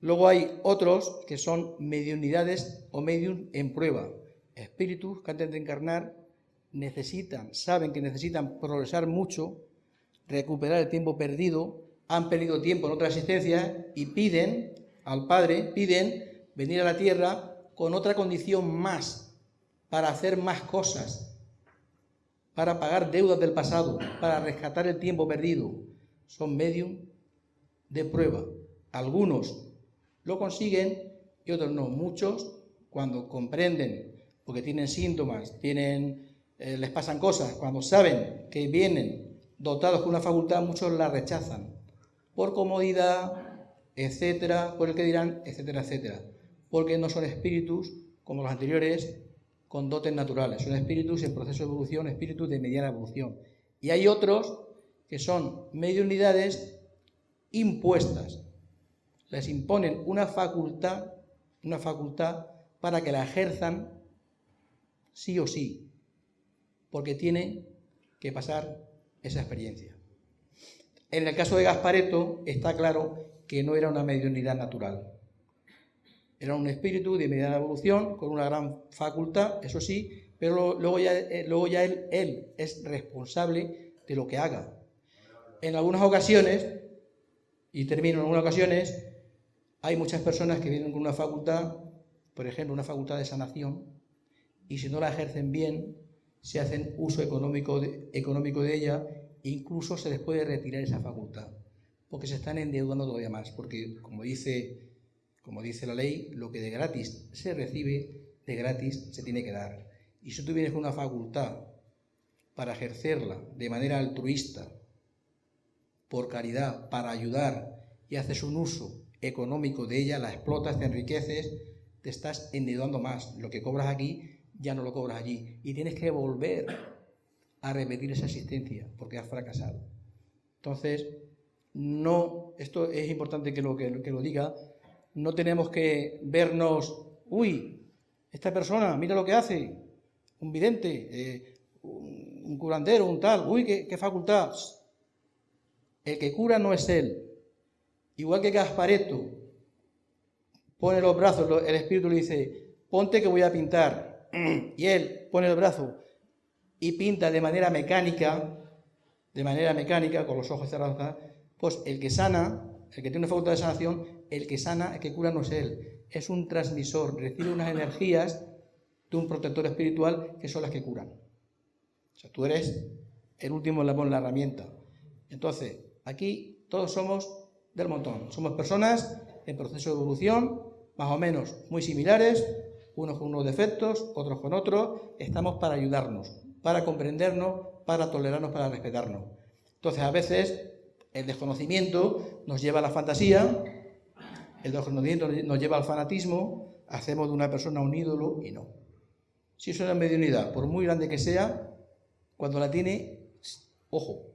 Luego hay otros que son mediunidades o medium en prueba. Espíritus que antes de encarnar necesitan, saben que necesitan progresar mucho, recuperar el tiempo perdido, han perdido tiempo en otra existencia y piden al Padre, piden venir a la tierra con otra condición más, para hacer más cosas, para pagar deudas del pasado, para rescatar el tiempo perdido. Son medium de prueba. Algunos lo consiguen y otros no. Muchos, cuando comprenden, porque tienen síntomas, tienen, eh, les pasan cosas, cuando saben que vienen dotados con una facultad, muchos la rechazan por comodidad, etcétera, por el que dirán, etcétera, etcétera. Porque no son espíritus como los anteriores con dotes naturales, son espíritus en proceso de evolución, espíritus de mediana evolución. Y hay otros que son medio unidades impuestas, les imponen una facultad, una facultad para que la ejerzan sí o sí, porque tienen que pasar esa experiencia. En el caso de Gaspareto está claro que no era una mediunidad natural. Era un espíritu de mediana evolución con una gran facultad, eso sí, pero luego ya, eh, luego ya él, es responsable de lo que haga. En algunas ocasiones, y termino en algunas ocasiones, hay muchas personas que vienen con una facultad, por ejemplo, una facultad de sanación, y si no la ejercen bien, se hacen uso económico de, económico de ella, incluso se les puede retirar esa facultad, porque se están endeudando todavía más, porque como dice, como dice la ley, lo que de gratis se recibe, de gratis se tiene que dar. Y si tú vienes con una facultad para ejercerla de manera altruista, por caridad, para ayudar, y haces un uso económico de ella, la explotas, te enriqueces, te estás endeudando más. Lo que cobras aquí ya no lo cobras allí. Y tienes que volver a repetir esa asistencia porque has fracasado. Entonces, no, esto es importante que lo, que, lo diga, no tenemos que vernos, uy, esta persona, mira lo que hace, un vidente, eh, un, curandero, un tal, uy, qué, facultad. El que cura no es él. Igual que Gaspareto pone los brazos, el espíritu le dice, ponte que voy a pintar. Y él pone el brazo y pinta de manera mecánica, de manera mecánica, con los ojos cerrados, pues el que sana, el que tiene una facultad de sanación, el que sana, el que cura no es él, es un transmisor, recibe unas energías de un protector espiritual que son las que curan. O sea, tú eres el último en la herramienta. Entonces, aquí todos somos del montón. Somos personas en proceso de evolución, más o menos muy similares, unos con unos defectos, otros con otros. Estamos para ayudarnos, para comprendernos, para tolerarnos, para respetarnos. Entonces, a veces el desconocimiento nos lleva a la fantasía, el desconocimiento nos lleva al fanatismo, hacemos de una persona un ídolo y no. Si es una mediunidad, por muy grande que sea, cuando la tiene, ojo,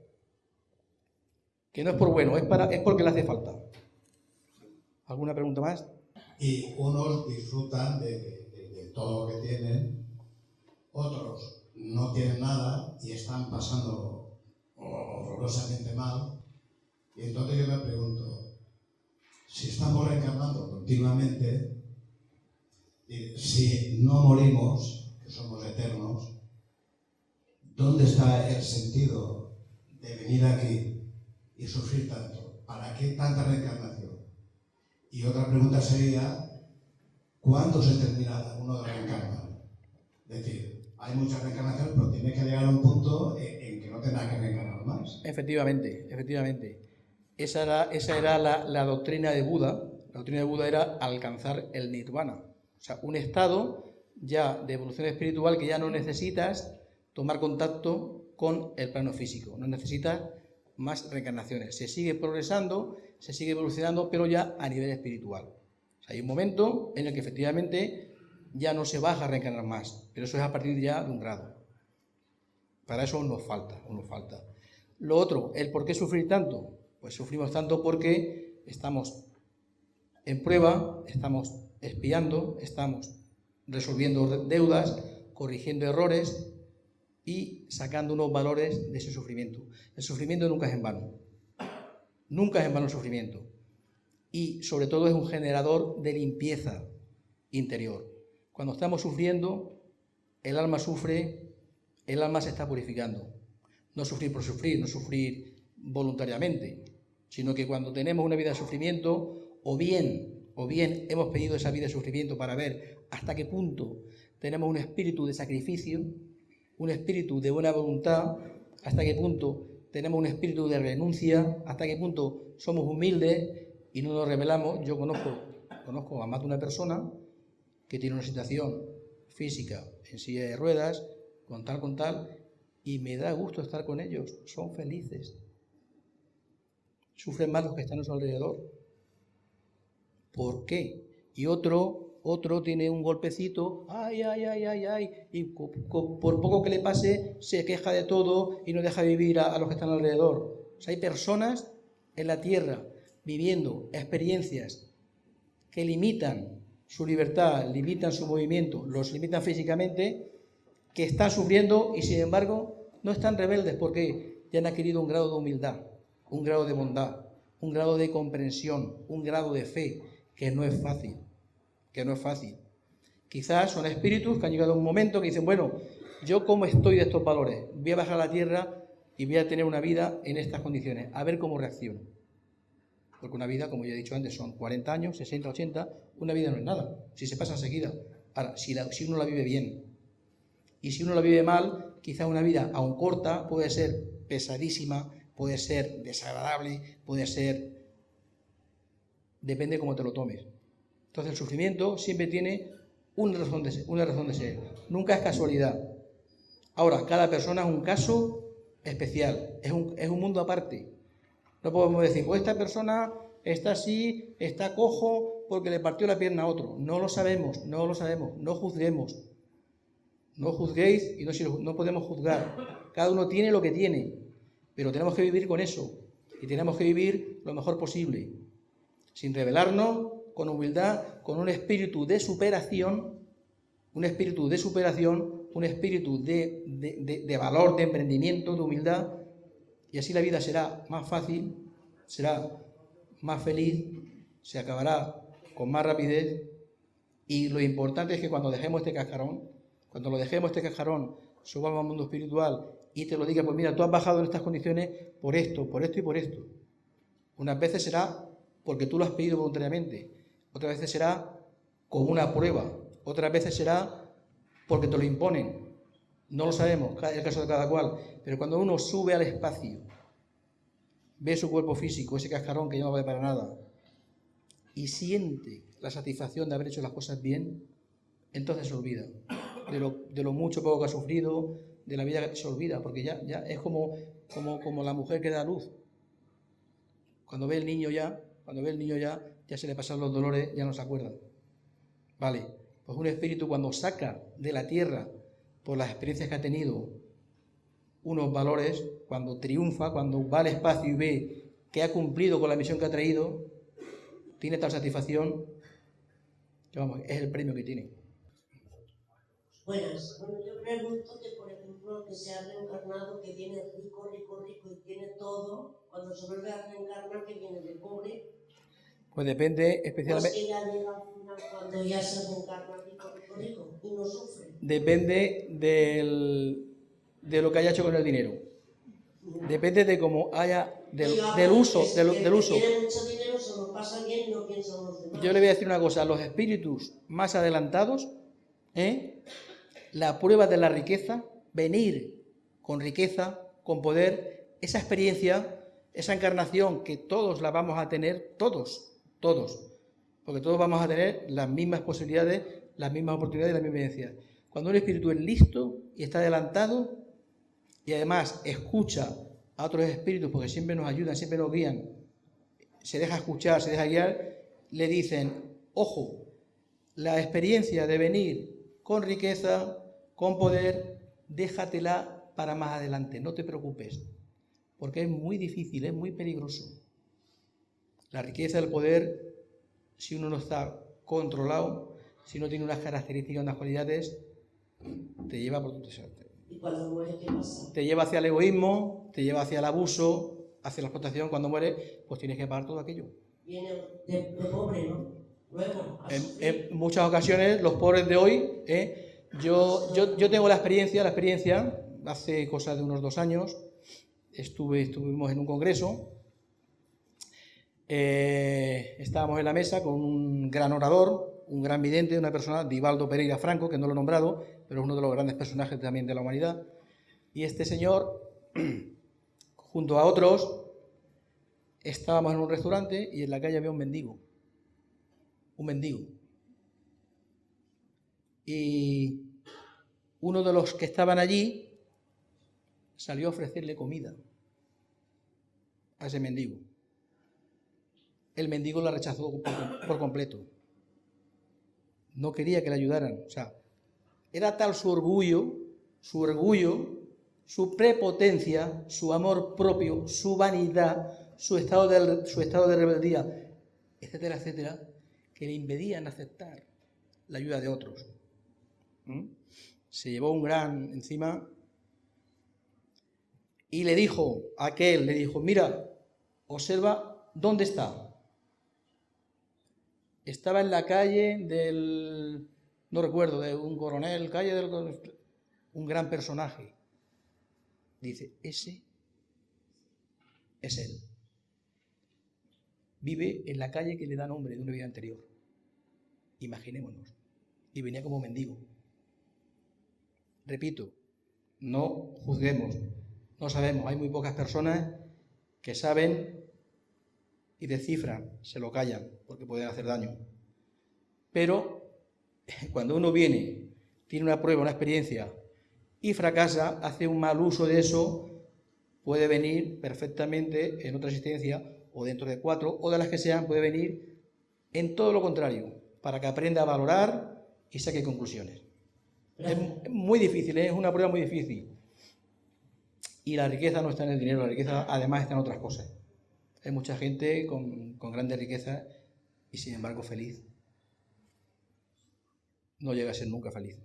que no es por bueno, es, porque le hace falta. ¿Alguna pregunta más? Y unos disfrutan de, todo lo que tienen, otros no tienen nada y están pasando horrorosamente mal. Y entonces yo me pregunto, si estamos reencarnando continuamente, si no morimos, que somos eternos, ¿dónde está el sentido de venir aquí y sufrir tanto? ¿Para qué tanta reencarnación? Y otra pregunta sería, ¿cuándo se termina uno de reencarnar? Es decir, hay muchas reencarnaciones, pero tiene que llegar a un punto en, que no tenga que reencarnar más. Efectivamente, efectivamente. Esa era, la, doctrina de Buda. La doctrina de Buda era alcanzar el nirvana. O sea, un estado ya de evolución espiritual que ya no necesitas tomar contacto con el plano físico. No necesitas más reencarnaciones. Se sigue progresando, se sigue evolucionando, pero ya a nivel espiritual. hay un momento en el que efectivamente ya no se baja a reencarnar más, pero eso es a partir ya de un grado. Para eso nos falta, nos falta. Lo otro, el por qué sufrir tanto. Pues sufrimos tanto porque estamos en prueba, estamos espiando, estamos resolviendo deudas, corrigiendo errores, y sacando unos valores de ese sufrimiento. El sufrimiento nunca es en vano. Nunca es en vano el sufrimiento. Y sobre todo es un generador de limpieza interior. Cuando estamos sufriendo, el alma sufre, el alma se está purificando. No sufrir por sufrir, no sufrir voluntariamente, sino que cuando tenemos una vida de sufrimiento, o bien, o bien hemos pedido esa vida de sufrimiento para ver hasta qué punto tenemos un espíritu de sacrificio, un espíritu de buena voluntad, hasta qué punto tenemos un espíritu de renuncia, hasta qué punto somos humildes y no nos revelamos. Yo conozco, conozco a más de una persona que tiene una situación física en silla de ruedas, con tal, con tal, y me da gusto estar con ellos, son felices. Sufren más los que están a su alrededor. ¿Por qué? Y otro otro tiene un golpecito, ay, ay, ay, ay, ay, y por poco que le pase se queja de todo y no deja vivir a, los que están alrededor. hay personas en la tierra viviendo experiencias que limitan su libertad, limitan su movimiento, los limitan físicamente, que están sufriendo y sin embargo no están rebeldes porque ya han adquirido un grado de humildad, un grado de bondad, un grado de comprensión, un grado de fe, que no es fácil que no es fácil. Quizás son espíritus que han llegado a un momento que dicen, bueno, yo cómo estoy de estos valores, voy a bajar a la tierra y voy a tener una vida en estas condiciones, a ver cómo reacciono. Porque una vida, como ya he dicho antes, son 40 años, 60, 80, una vida no es nada, si se pasa enseguida. Ahora, si, si uno la vive bien y si uno la vive mal, quizá una vida aún corta puede ser pesadísima, puede ser desagradable, puede ser... Depende cómo te lo tomes. Entonces el sufrimiento siempre tiene una razón de ser, una razón de ser. nunca es casualidad. Ahora, cada persona es un caso especial, es un, es un mundo aparte. No podemos decir, pues esta persona está así, está cojo porque le partió la pierna a otro. No lo sabemos, no lo sabemos, no juzguemos. No juzguéis y no, no podemos juzgar. Cada uno tiene lo que tiene, pero tenemos que vivir con eso y tenemos que vivir lo mejor posible, sin rebelarnos, con humildad, con un espíritu de superación, un espíritu de superación, un espíritu de, de valor, de emprendimiento, de humildad, y así la vida será más fácil, será más feliz, se acabará con más rapidez, y lo importante es que cuando dejemos este cascarón, cuando lo dejemos este cascarón, subamos al mundo espiritual y te lo diga, pues mira, tú has bajado en estas condiciones por esto, por esto y por esto. Unas veces será porque tú lo has pedido voluntariamente, otras veces será como una prueba, otras veces será porque te lo imponen. No lo sabemos, es el caso de cada cual, pero cuando uno sube al espacio, ve su cuerpo físico, ese cascarón que no vale para nada, y siente la satisfacción de haber hecho las cosas bien, entonces se olvida de lo mucho poco que ha sufrido, de la vida se olvida, porque ya, ya es como, como, como la mujer que da luz. Cuando ve el niño ya, cuando ve el niño ya, ya se le pasan los dolores, ya no se acuerda. Vale, pues un espíritu cuando saca de la tierra, por las experiencias que ha tenido, unos valores, cuando triunfa, cuando va al espacio y ve que ha cumplido con la misión que ha traído, tiene tal satisfacción que vamos, es el premio que tiene. Buenas. Bueno, yo pregunto que, por ejemplo, que se ha reencarnado, que viene rico, rico, rico y tiene todo, cuando se vuelve a reencarnar, que viene de pobre. Pues depende especialmente. Pues que ya llega al final cuando ya se reencarna rico, rico, rico y no sufre. Depende del, de lo que haya hecho con el dinero. Depende de cómo haya, del, del uso, del, del uso. Tiene mucho dinero, se lo pasa bien y no piensa en los demás. Yo le voy a decir una cosa, los espíritus más adelantados, ¿eh? la prueba de la riqueza, venir con riqueza, con poder, esa experiencia, esa encarnación que todos la vamos a tener, todos, todos, porque todos vamos a tener las mismas posibilidades, las mismas oportunidades y la misma vivencia. Cuando un espíritu es listo y está adelantado y además escucha a otros espíritus, porque siempre nos ayudan, siempre nos guían, se deja escuchar, se deja guiar, le dicen, ojo, la experiencia de venir con riqueza, con poder, déjatela para más adelante, no te preocupes, porque es muy difícil, es muy peligroso. La riqueza del poder, si uno no está controlado, si no tiene unas características, unas cualidades, te lleva por tu ¿Y cuando muere qué pasa? Te lleva hacia el egoísmo, te lleva hacia el abuso, hacia la explotación. Cuando muere, pues tienes que pagar todo aquello. Viene de, de pobre, ¿no? Luego, En, así. en muchas ocasiones, los pobres de hoy, ¿eh? Yo, tengo la experiencia, la experiencia, hace cosa de unos dos años, estuvimos en un congreso, eh, estábamos en la mesa con un gran orador, un gran vidente, una persona, Divaldo Pereira Franco, que no lo he nombrado, pero es uno de los grandes personajes también de la humanidad, y este señor, junto a otros, estábamos en un restaurante y en la calle había un mendigo, un mendigo. Y uno de los que estaban allí salió a ofrecerle comida a ese mendigo. El mendigo la rechazó por, completo. No quería que le ayudaran. O sea, era tal su orgullo, su orgullo, su prepotencia, su amor propio, su vanidad, su estado de, su estado de rebeldía, etcétera, etcétera, que le impedían aceptar la ayuda de otros. ¿Mm? Se llevó un gran encima y le dijo a aquel, le dijo, mira, observa dónde está. Estaba en la calle del, no recuerdo, de un coronel, calle del, un gran personaje. Dice, ese es él. Vive en la calle que le da nombre de una vida anterior. Imaginémonos. Y venía como mendigo. Repito, no juzguemos, no sabemos. Hay muy pocas personas que saben y descifran, se lo callan, porque pueden hacer daño. Pero cuando uno viene, tiene una prueba, una experiencia, y fracasa, hace un mal uso de eso, puede venir perfectamente en otra existencia o dentro de cuatro o de las que sean, puede venir en todo lo contrario, para que aprenda a valorar y saque conclusiones. Es muy difícil, ¿eh? es una prueba muy difícil. Y la riqueza no está en el dinero, la riqueza además está en otras cosas. Hay mucha gente con, con grandes riquezas y sin embargo feliz. No llega a ser nunca feliz.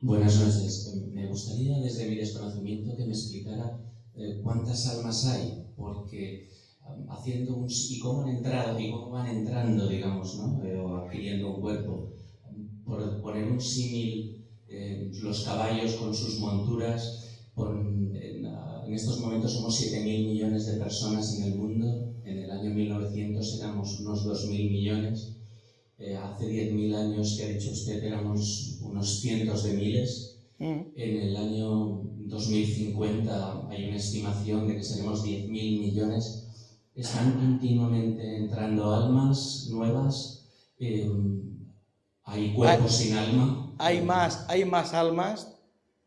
Buenas noches. Me gustaría desde mi desconocimiento que me explicara eh, cuántas almas hay, porque um, haciendo un y cómo han entrado y cómo van entrando, digamos, ¿no? O adquiriendo un cuerpo. Por poner un símil, eh, los caballos con sus monturas, en, en, estos momentos somos 7.000 millones de personas en el mundo, en el año 1900 éramos unos 2.000 millones, hace 10.000 años que ha dicho usted éramos unos cientos de miles, en el año 2050 hay una estimación de que seremos 10.000 millones. Están continuamente entrando almas nuevas. Em, hay cuerpos sin alma. Hay más, hay más almas.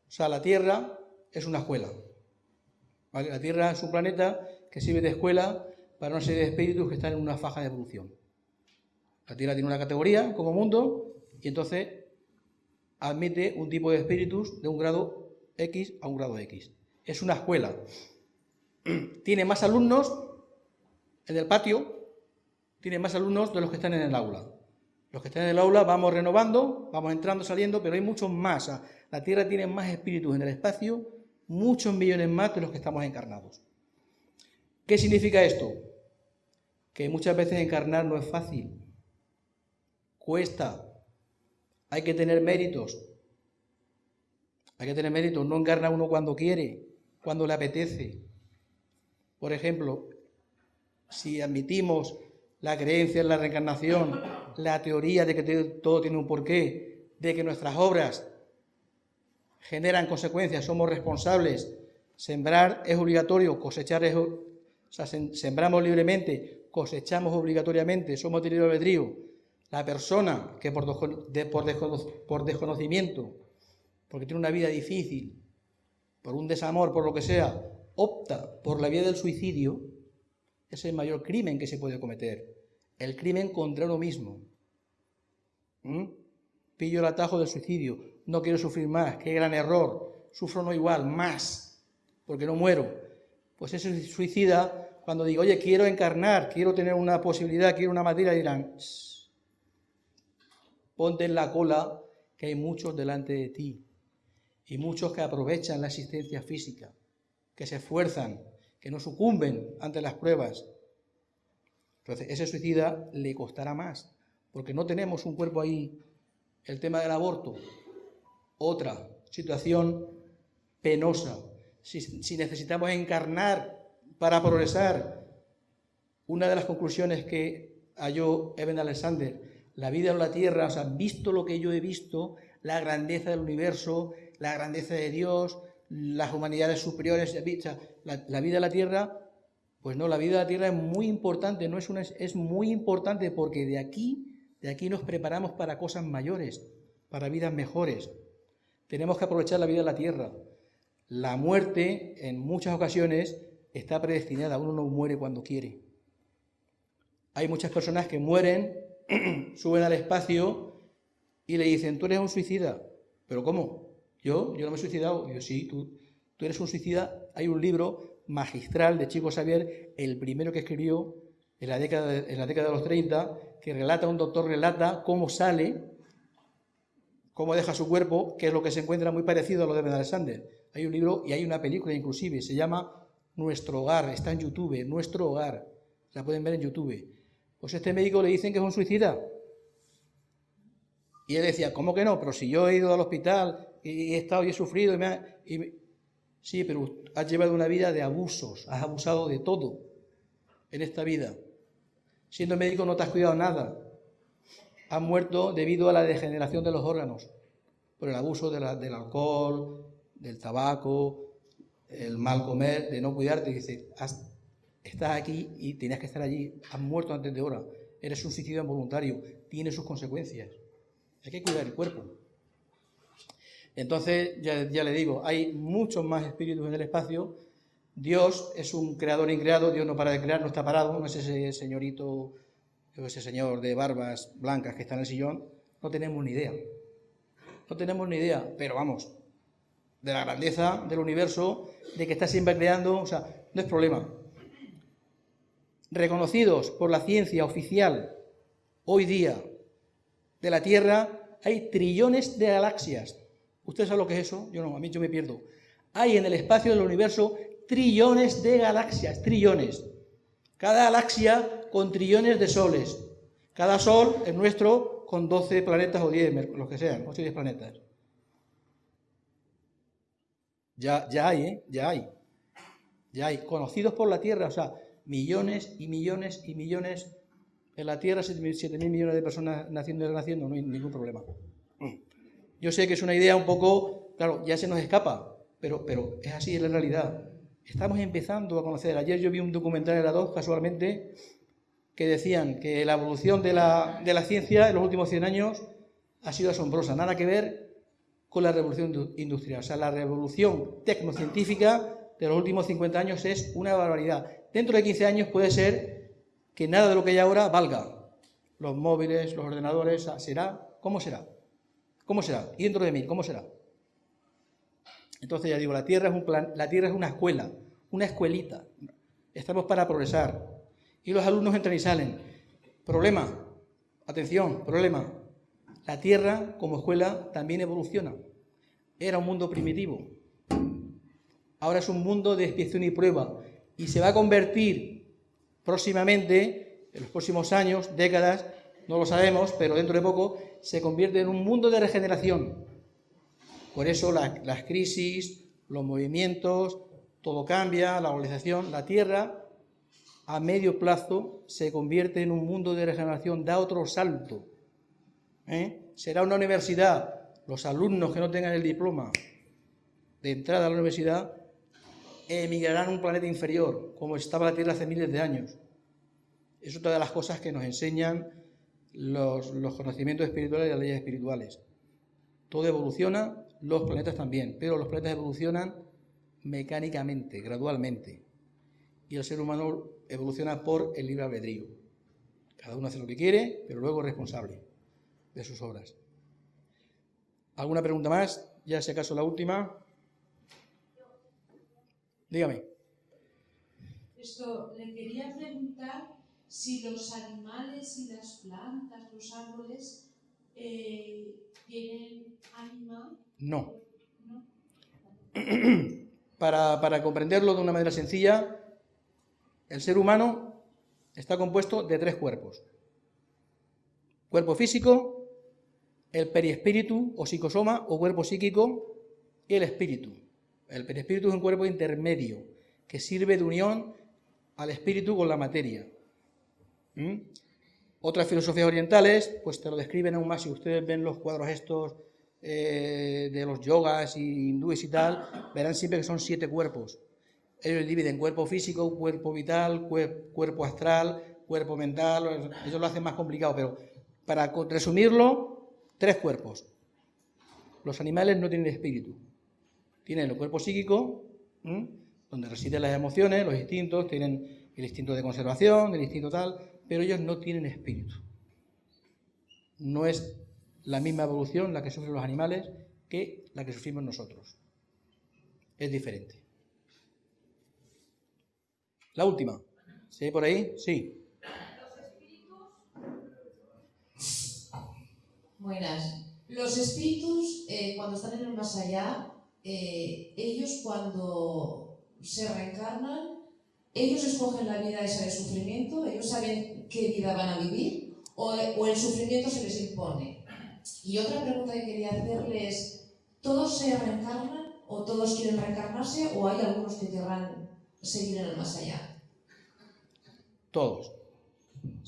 O sea, la Tierra es una escuela. La Tierra es un planeta que sirve de escuela para una serie de espíritus que están en una faja de evolución. La Tierra tiene una categoría como mundo y entonces admite un tipo de espíritus de un grado X a un grado X. Es una escuela. Tiene más alumnos en el patio, tiene más alumnos de los que están en el aula. Los que están en el aula vamos renovando, vamos entrando, saliendo, pero hay muchos más. La Tierra tiene más espíritus en el espacio, muchos millones más de los que estamos encarnados. ¿Qué significa esto? Que muchas veces encarnar no es fácil. Cuesta. Hay que tener méritos. Hay que tener mérito, no encarna uno cuando quiere, cuando le apetece. Por ejemplo, si admitimos la creencia en la reencarnación, la teoría de que todo tiene un porqué, de que nuestras obras generan consecuencias, somos responsables, sembrar es obligatorio, cosechar es... O sea, sembramos libremente, cosechamos obligatoriamente, somos de libre albedrío. La persona que por, por desconocimiento porque tiene una vida difícil, por un desamor, por lo que sea, opta por la vía del suicidio, es el mayor crimen que se puede cometer. El crimen contra uno mismo. ¿Mm? Pillo el atajo del suicidio, no quiero sufrir más, qué gran error, sufro no igual, más, porque no muero. Pues ese suicida, cuando digo, oye, quiero encarnar, quiero tener una posibilidad, quiero una materia, dirán, ponte en la cola que hay muchos delante de ti y muchos que aprovechan la existencia física, que se esfuerzan, que no sucumben ante las pruebas. Entonces, ese suicida le costará más, porque no tenemos un cuerpo ahí. El tema del aborto, otra situación penosa. Si, si necesitamos encarnar para progresar, una de las conclusiones que halló Eben Alexander, la vida en la tierra, o sea, visto lo que yo he visto, la grandeza del universo, la grandeza de Dios, las humanidades superiores, la, la vida de la tierra, pues no, la vida de la tierra es muy importante, no es, una, es muy importante porque de aquí, de aquí nos preparamos para cosas mayores, para vidas mejores. Tenemos que aprovechar la vida de la tierra. La muerte, en muchas ocasiones, está predestinada, uno no muere cuando quiere. Hay muchas personas que mueren, suben al espacio y le dicen, tú eres un suicida. ¿Pero cómo? Yo, yo no me he suicidado. Yo sí, tú, tú eres un suicida. Hay un libro magistral de Chico Xavier, el primero que escribió en la década de, en la década de los 30, que relata, un doctor relata cómo sale, cómo deja su cuerpo, que es lo que se encuentra muy parecido a lo de Ben Alexander. Hay un libro y hay una película inclusive, se llama Nuestro Hogar, está en YouTube, Nuestro Hogar, la pueden ver en YouTube. Pues este médico le dicen que es un suicida. Y él decía, ¿cómo que no? Pero si yo he ido al hospital y he estado y he sufrido y me, ha, Sí, pero has llevado una vida de abusos, has abusado de todo en esta vida. Siendo médico no te has cuidado nada. Has muerto debido a la degeneración de los órganos, por el abuso del alcohol, del tabaco, el mal comer, de no cuidarte. Dice, estás aquí y tenías que estar allí, has muerto antes de hora, eres un suicidio involuntario, tiene sus consecuencias. Hay que cuidar el cuerpo. Entonces, ya, le digo, hay muchos más espíritus en el espacio Dios es un creador increado, Dios no para de crear, no está parado, no es ese señorito, ese señor de barbas blancas que está en el sillón, no tenemos ni idea. No tenemos ni idea, pero vamos, de la grandeza del universo, de que está siempre creando, o sea, no es problema. Reconocidos por la ciencia oficial hoy día de la Tierra, hay trillones de galaxias. ¿Usted sabe lo que es eso? Yo no, a mí yo me pierdo. Hay en el espacio del universo trillones de galaxias, trillones. Cada galaxia con trillones de soles. Cada sol, el nuestro, con 12 planetas o 10, los que sean, 8 o 10 planetas. Ya, ya hay, ¿eh? Ya hay. Ya hay. Conocidos por la Tierra, o sea, millones y millones y millones. En la Tierra, 7 mil millones de personas naciendo y renaciendo, no hay ningún problema. Yo sé que es una idea un poco, claro, ya se nos escapa, pero, es así, es la realidad. Estamos empezando a conocer. Ayer yo vi un documental en la 2, casualmente, que decían que la evolución de la, de la ciencia en los últimos 100 años ha sido asombrosa. Nada que ver con la revolución industrial. O sea, la revolución tecnocientífica de los últimos 50 años es una barbaridad. Dentro de 15 años puede ser que nada de lo que hay ahora valga. Los móviles, los ordenadores, ¿será? ¿Cómo será? ¿Cómo será? Y dentro de mil, ¿cómo será? Entonces ya digo, la Tierra es, un plan, la tierra es una escuela, una escuelita. Estamos para progresar. Y los alumnos entran y salen. Problema, atención, problema. La Tierra como escuela también evoluciona. Era un mundo primitivo. Ahora es un mundo de expiación y prueba. Y se va a convertir próximamente, en los próximos años, décadas, no lo sabemos, pero dentro de poco, se convierte en un mundo de regeneración por eso las crisis, los movimientos, todo cambia, la globalización, la Tierra a medio plazo se convierte en un mundo de regeneración, da otro salto. ¿eh? Será una universidad, los alumnos que no tengan el diploma de entrada a la universidad emigrarán a un planeta inferior, como estaba la Tierra hace miles de años. Es otra de las cosas que nos enseñan los, conocimientos espirituales y las leyes espirituales. Todo evoluciona los planetas también, pero los planetas evolucionan mecánicamente, gradualmente. Y el ser humano evoluciona por el libre albedrío. Cada uno hace lo que quiere, pero luego es responsable de sus obras. ¿Alguna pregunta más? Ya si acaso la última. Dígame. Esto, le quería preguntar si los animales y las plantas, los árboles, eh, tienen ánima no. Para, comprenderlo de una manera sencilla, el ser humano está compuesto de tres cuerpos. Cuerpo físico, el perispíritu o psicosoma o cuerpo psíquico y el espíritu. El perispíritu es un cuerpo intermedio que sirve de unión al espíritu con la materia. ¿Mm? Otras filosofías orientales pues te lo describen aún más si ustedes ven los cuadros estos eh, de los yogas y hindúes y tal, verán siempre que son siete cuerpos. Ellos dividen cuerpo físico, cuerpo vital, cuerpo astral, cuerpo mental, ellos lo hacen más complicado, pero para resumirlo, tres cuerpos. Los animales no tienen espíritu. Tienen el cuerpo psíquico, donde residen las emociones, los instintos, tienen el instinto de conservación, el instinto tal, pero ellos no tienen espíritu. No es la misma evolución la que sufren los animales que la que sufrimos nosotros. Es diferente. La última. ¿Sí por ahí? Sí. Buenas. Los espíritus, eh, cuando están en el más allá, eh, ellos cuando se reencarnan, ellos escogen la vida esa de sufrimiento, ellos saben qué vida van a vivir, o el sufrimiento se les impone. Y otra pregunta que quería hacerle es, ¿todos se reencarnan o todos quieren reencarnarse o hay algunos que querrán seguir en el más allá? Todos.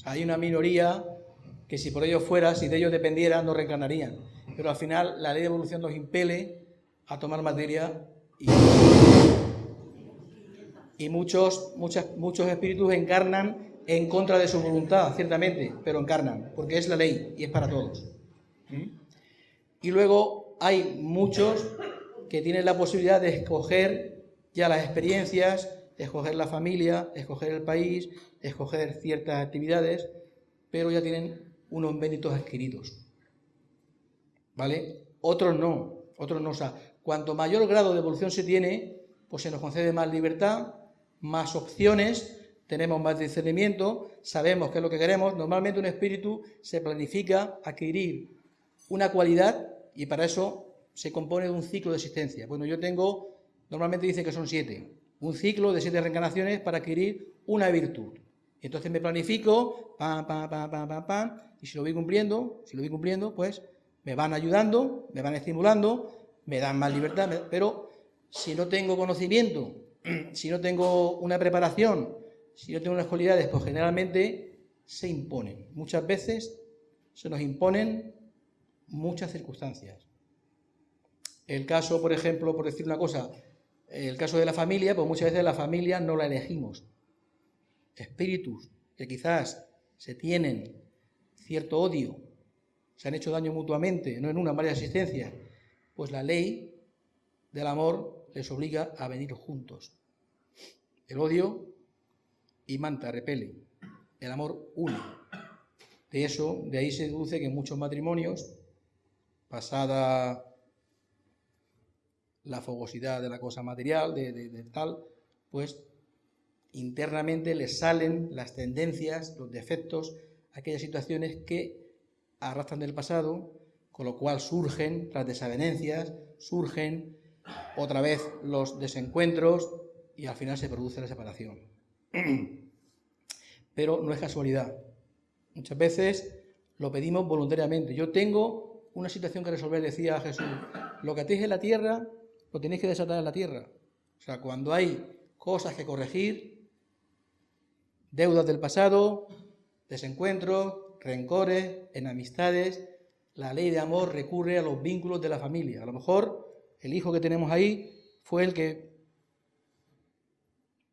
hay una minoría que si por ellos fuera, si de ellos dependiera, no reencarnarían. Pero al final la ley de evolución nos impele a tomar materia y, y muchos, muchos espíritus encarnan en contra de su voluntad, ciertamente, pero encarnan, porque es la ley y es para todos. Y luego hay muchos que tienen la posibilidad de escoger ya las experiencias escoger la familia, escoger el país, escoger ciertas actividades, pero ya tienen unos méritos adquiridos. ¿Vale? Otros no, otros no. O sea, cuanto mayor grado de evolución se tiene, pues se nos concede más libertad, más opciones, tenemos más discernimiento, sabemos qué es lo que queremos. Normalmente un espíritu se planifica adquirir una cualidad y para eso se compone de un ciclo de existencia. Bueno, yo tengo, normalmente dicen que son siete, un ciclo de siete reencarnaciones para adquirir una virtud. Entonces me planifico, pam, pam, pam, pam, pam, pam, y si lo voy cumpliendo, si lo voy cumpliendo, pues me van ayudando, me van estimulando, me dan más libertad, pero si no tengo conocimiento, si no tengo una preparación, si no tengo unas cualidades, pues generalmente se imponen. Muchas veces se nos imponen muchas circunstancias. El caso, por ejemplo, por decir una cosa, el caso de la familia, pues muchas veces la familia no la elegimos. Espíritus que quizás se tienen cierto odio, se han hecho daño mutuamente, no en una, en varias existencias, pues la ley del amor les obliga a venir juntos. El odio y manta, repele. El amor une. De eso, de ahí se deduce que en muchos matrimonios, pasada la fogosidad de la cosa material, de, tal, pues internamente les salen las tendencias, los defectos, aquellas situaciones que arrastran del pasado, con lo cual surgen las desavenencias, surgen otra vez los desencuentros y al final se produce la separación. Pero no es casualidad. Muchas veces lo pedimos voluntariamente. Yo tengo una situación que resolver, decía Jesús. Lo que atéis en la tierra, lo tenéis que desatar en la tierra. O sea, cuando hay cosas que corregir, deudas del pasado, desencuentros, rencores, enemistades, la ley de amor recurre a los vínculos de la familia. A lo mejor el hijo que tenemos ahí fue el que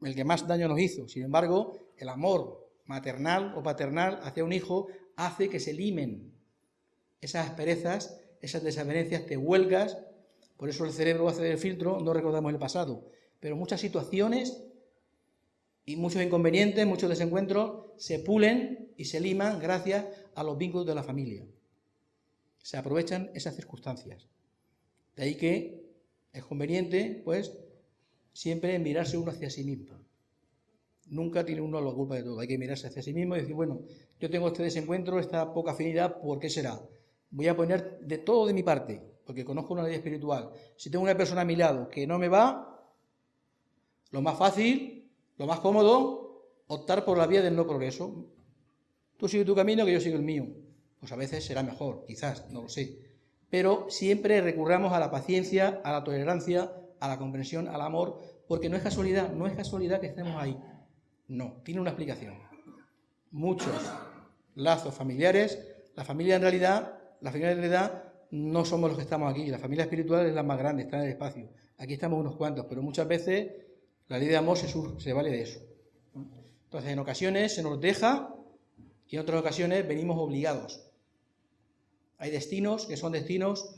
el que más daño nos hizo. Sin embargo, el amor maternal o paternal hacia un hijo hace que se limen esas asperezas, esas desavenencias, te huelgas, por eso el cerebro hace el filtro, no recordamos el pasado. Pero muchas situaciones y muchos inconvenientes, muchos desencuentros se pulen y se liman gracias a los vínculos de la familia. Se aprovechan esas circunstancias. De ahí que es conveniente, pues, siempre mirarse uno hacia sí mismo. Nunca tiene uno la culpa de todo. Hay que mirarse hacia sí mismo y decir, bueno, yo tengo este desencuentro, esta poca afinidad, ¿por qué será? Voy a poner de todo de mi parte, porque conozco una ley espiritual. Si tengo una persona a mi lado que no me va, lo más fácil, lo más cómodo, optar por la vía del no progreso. Tú sigue tu camino, que yo sigo el mío. Pues a veces será mejor, quizás, no lo sé. Pero siempre recurramos a la paciencia, a la tolerancia, a la comprensión, al amor, porque no es casualidad, no es casualidad que estemos ahí. No, tiene una explicación. Muchos lazos familiares, la familia en realidad, la familia en realidad no somos los que estamos aquí, la familia espiritual es la más grande, está en el espacio. Aquí estamos unos cuantos, pero muchas veces la ley de amor se, se vale de eso. Entonces, en ocasiones se nos deja y en otras ocasiones venimos obligados. Hay destinos que son destinos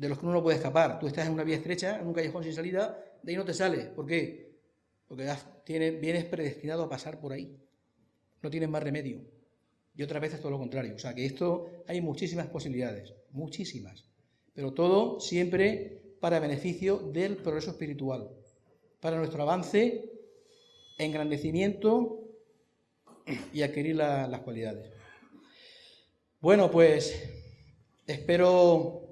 de los que uno no puede escapar. Tú estás en una vía estrecha, en un callejón sin salida, de ahí no te sales. ¿Por qué? Porque vienes predestinado a pasar por ahí. No tienes más remedio. Y otras veces todo lo contrario. O sea que esto hay muchísimas posibilidades, muchísimas. Pero todo siempre para beneficio del progreso espiritual, para nuestro avance, engrandecimiento y adquirir las cualidades. Bueno, pues espero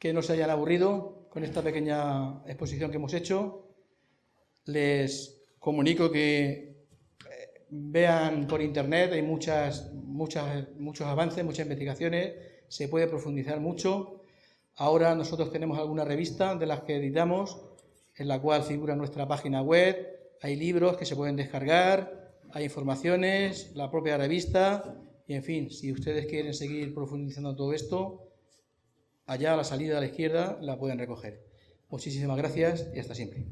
que no se hayan aburrido con esta pequeña exposición que hemos hecho. Les comunico que eh, vean por internet, hay muchas, muchas, muchos avances, muchas investigaciones, se puede profundizar mucho. Ahora nosotros tenemos alguna revista de las que editamos, en la cual figura nuestra página web, hay libros que se pueden descargar, hay informaciones, la propia revista, y en fin, si ustedes quieren seguir profundizando todo esto, allá a la salida a la izquierda la pueden recoger. Muchísimas gracias y hasta siempre.